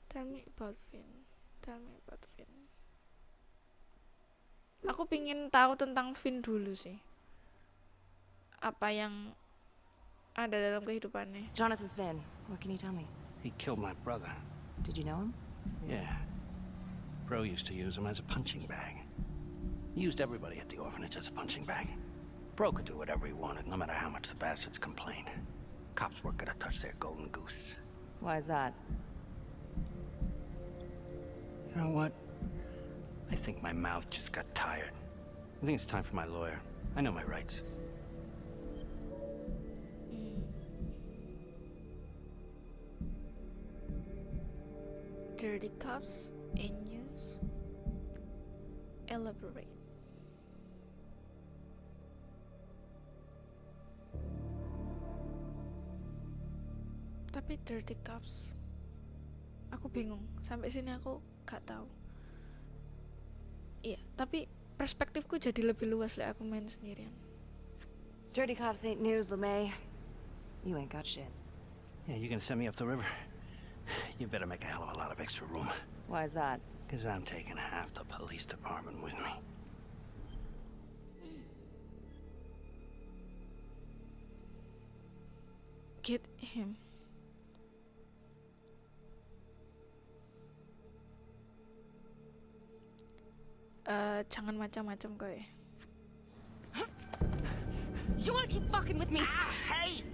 tell me about Finn tell me about Finn aku pingin tahu tentang Finn dulu sih apa yang ada dalam kehidupannya Jonathan Finn, what can you tell me? He killed my brother. Did you know him? Yeah. Bro used to use him as a punching bag. He used everybody at the orphanage as a punching bag. Bro could do whatever he wanted, no matter how much the bastards complained. Cops weren't gonna touch their golden goose. Why is that? You know what? I think my mouth just got tired. I think it's time for my lawyer. I know my rights. dirty cops in news elaborate tapi dirty cops aku bingung sampai sini aku gak tahu iya tapi perspektifku jadi lebih luas lah aku main sendirian Dirty cops ain't news, LeMay. You ain't got shit. Yeah, you gonna send me up the river? You better make a hell of a lot of extra room. Why is that? Because I'm taking half the police department with me. get him Eh, jangan macam-macam kowe. You wanna keep fucking with me? Ah, hey!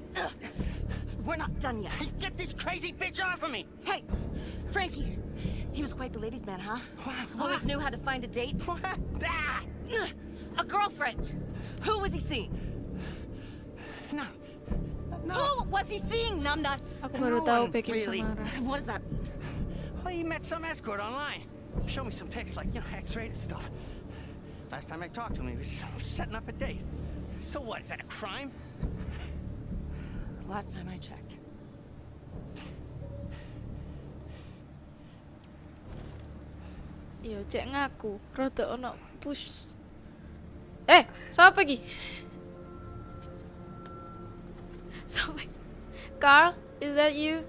We're not done yet. Get this crazy bitch off of me! Hey, Frankie. He was quite the ladies' man, huh? Always knew how to find a date. Ah! A girlfriend. Who was he seeing? No. No. Who was he seeing, numbnuts? Aku baru No tahu one Becky really- Samara. What is that? Well, he met some escort online. Show me some pics, like, you know, X-rated stuff. Last time I talked to him, he was setting up a date. So what, is that a crime? Last time I checked. Iya, cek ngaku. Rada ono push. Eh, siapa iki? Siapa? Carl, is that you?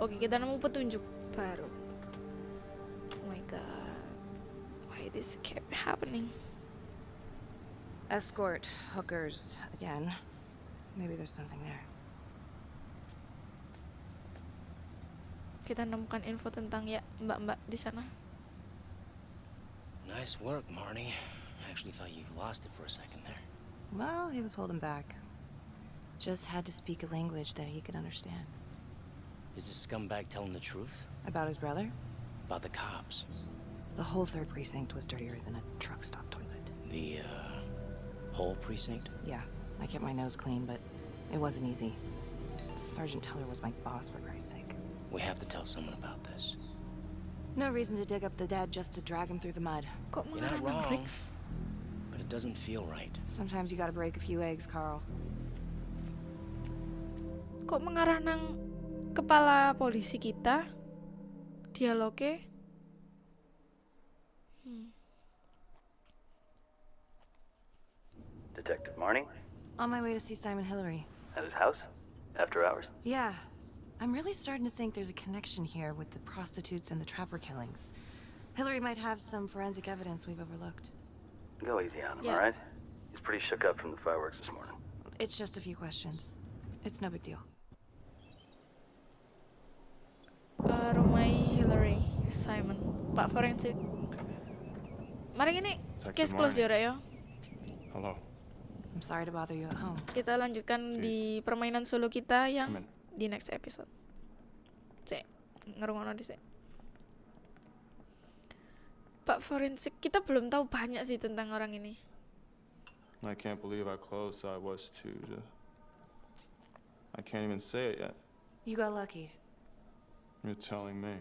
Oke, kita nemu petunjuk baru. Oh my god. Why this kept happening? Escort, hookers, again. Maybe there's something there. Kita nemukan info tentang ya mbak-mbak di sana. Nice work, Marnie. I actually thought you lost it for a second there. Well, he was holding back. Just had to speak a language that he could understand. Is this scumbag telling the truth? About his brother? About the cops? The whole third precinct was dirtier than a truck stop toilet. The, uh, whole precinct? Yeah, I kept my nose clean, but it wasn't easy. Sergeant Teller was my boss, for Christ's sake. We have to tell someone about this. No reason to dig up the dead just to drag him through the mud. You're not wrong. But it doesn't feel right. Sometimes you gotta break a few eggs, Carl. Kok mengarah nang kepala polisi kita? Dialognya? Hmm. Detective Marnie? On my way to see Simon Hillary. At his house? After hours? Yeah, I'm really starting to think there's a connection here with the prostitutes and the trapper killings. Hillary might have some forensic evidence we've overlooked. Go easy on him, Yeah. alright? He's pretty shook up from the fireworks this morning. It's just a few questions. It's no big deal. Eh, Rumai Hillary Simon Pak forensik Mari ini case close ya ya Hello. I'm sorry to bother you at home. Kita lanjutkan di permainan solo kita yang di next episode Cek Ngerungono di sek Pak forensik kita belum tahu banyak sih tentang orang ini I can't believe how close I was to. to I can't even say it yet. You got lucky. You're telling me.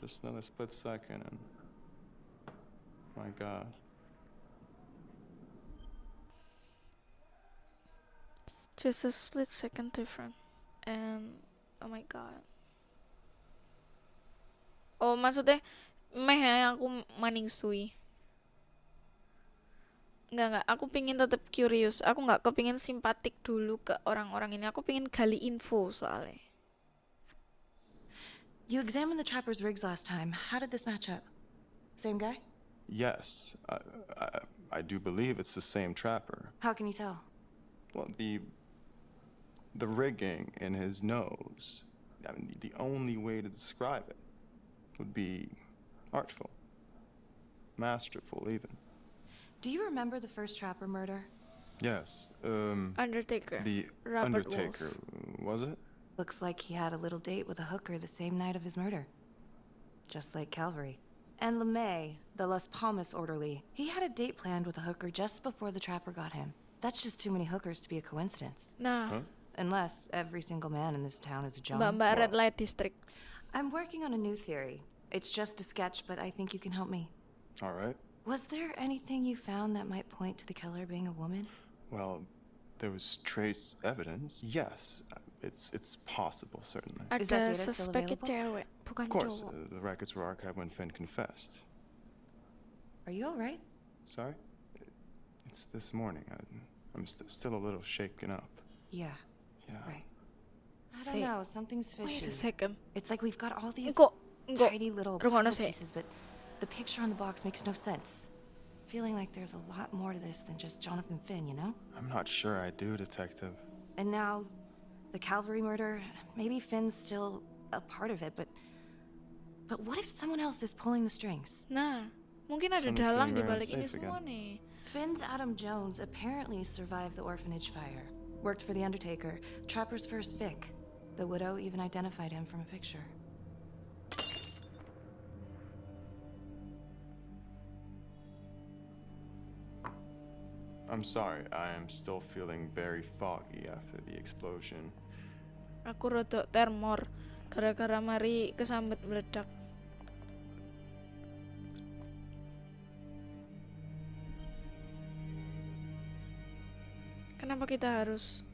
Just another split second and. My god. Just a split second different And oh my god Oh maksudnya meh aku maningsui Enggak enggak, aku pingin tetap curious. Aku nggak kepingin simpatik dulu ke orang-orang ini. Aku pingin gali info soalnya. You examined the trapper's rigs last time. How did this match up? Same guy? Yes, I, I, I do believe it's the same trapper. How can you tell? Well, the. The rigging in his nose. I mean, the only way to describe it would be artful, masterful, even. Do you remember the first trapper murder? Yes. Um. Undertaker. The Robert Undertaker, was it? Looks like he had a little date with a hooker the same night of his murder. Just like Calvary. And LeMay, the Las Palmas orderly, he had a date planned with a hooker just before the trapper got him. That's just too many hookers to be a coincidence. Nah, Unless every single man in this town is a John. Mbak-mbak Red Light District. I'm working on a new theory. It's just a sketch, but I think you can help me. All right. Was there anything you found that might point to the killer being a woman? Well, there was trace evidence. Yes, it's it's possible, certainly. Is that Ada data still suspeknya available? cewek, bukan Of course, uh, the records were archived when Finn confessed. Are you all right? Sorry? It's this morning. I, I'm st- still a little shaken up. Yeah. Yeah. Right. I Say- don't know. Something's fishy. Wait a second. It's like we've got all these Engko, engko. tiny little Rungokno puzzle pieces, but the picture on the box makes no sense. Feeling like there's a lot more to this than just Jonathan Finn, you know? I'm not sure I do, Detective. And now, the Calvary murder, maybe Finn's still a part of it, but. But what if someone else is pulling the strings? Nah, mungkin ada dalang di balik ini semua again. nih. Finn's Adam Jones apparently survived the orphanage fire. Worked for the Undertaker, Trapper's first Vic. The widow even identified him from a picture. I'm sorry, I am still feeling very foggy after the explosion. Aku rodok termor gara-gara mari kesambet meledak. Kenapa kita harus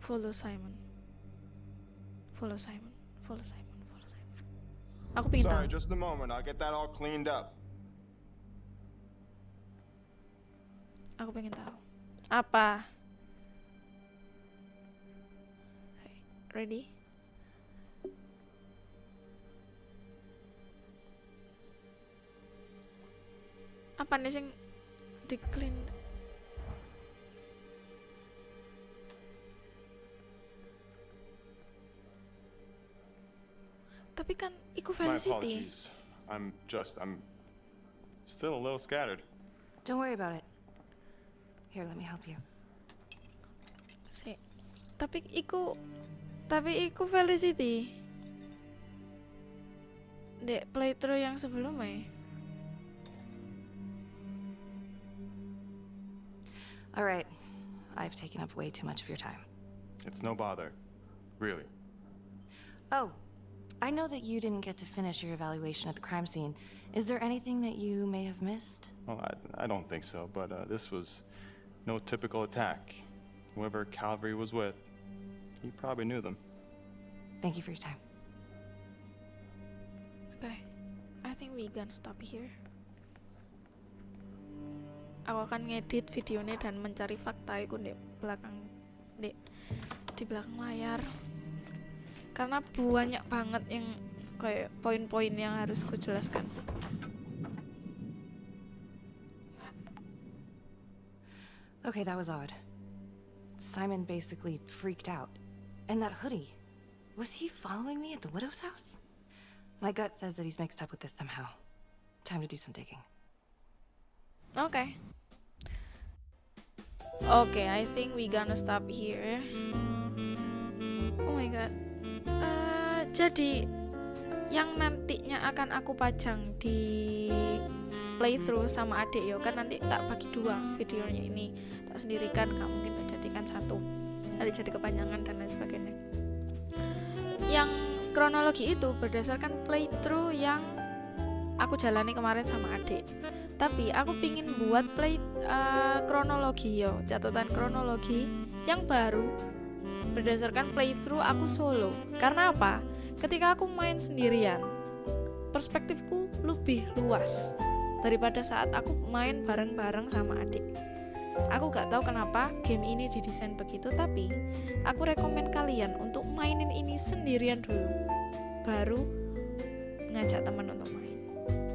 follow Simon? Follow Simon, follow Simon, follow Simon. Aku pingin Sorry, just a moment. I'll get that all cleaned up. Aku pengen tahu. Apa? Hey, ready? Apa nih sing di clean? Tapi kan iku Felicity. I'm just, I'm still a little scattered. Don't worry about it. Here, let me help you. Si. Tapi iku tapi iku Felicity. Dek playthrough yang sebelumnya. All right. I've taken up way too much of your time. It's no bother. Really. Oh, I know that you didn't get to finish your evaluation at the crime scene. Is there anything that you may have missed? Well, I, I don't think so, but uh, this was no typical attack. Whoever Calvary was with, he probably knew them. Thank you for your time. Okay. I think we gonna stop here. Aku akan ngedit videonya dan mencari fakta itu di belakang di di belakang layar. Karena banyak banget yang kayak poin-poin yang harus ku jelaskan. Okay, that was odd. Simon basically freaked out. And that hoodie. Was he following me at the widow's house? My gut says that he's mixed up with this somehow. Time to do some digging. Okay. Okay, I think we're gonna stop here. Oh my god. Uh, jadi yang nantinya akan aku pajang di playthrough sama adik yo kan nanti tak bagi dua videonya ini. Tak sendirikan gak mungkin tak jadikan satu. Nanti jadi kepanjangan dan lain sebagainya. Yang kronologi itu berdasarkan playthrough yang aku jalani kemarin sama adik. Tapi aku pingin buat play uh, kronologi yo catatan kronologi yang baru berdasarkan playthrough aku solo. Karena apa? Ketika aku main sendirian perspektifku lebih luas daripada saat aku main bareng-bareng sama adik. Aku gak tahu kenapa game ini didesain begitu, tapi aku rekomen kalian untuk mainin ini sendirian dulu, baru ngajak teman untuk main.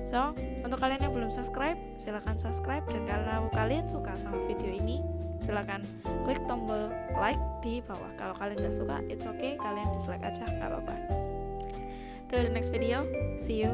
So, untuk kalian yang belum subscribe, silahkan subscribe dan kalau kalian suka sama video ini, silahkan klik tombol like di bawah. Kalau kalian gak suka, it's okay, kalian dislike aja, gak apa-apa. Till the next video, see you.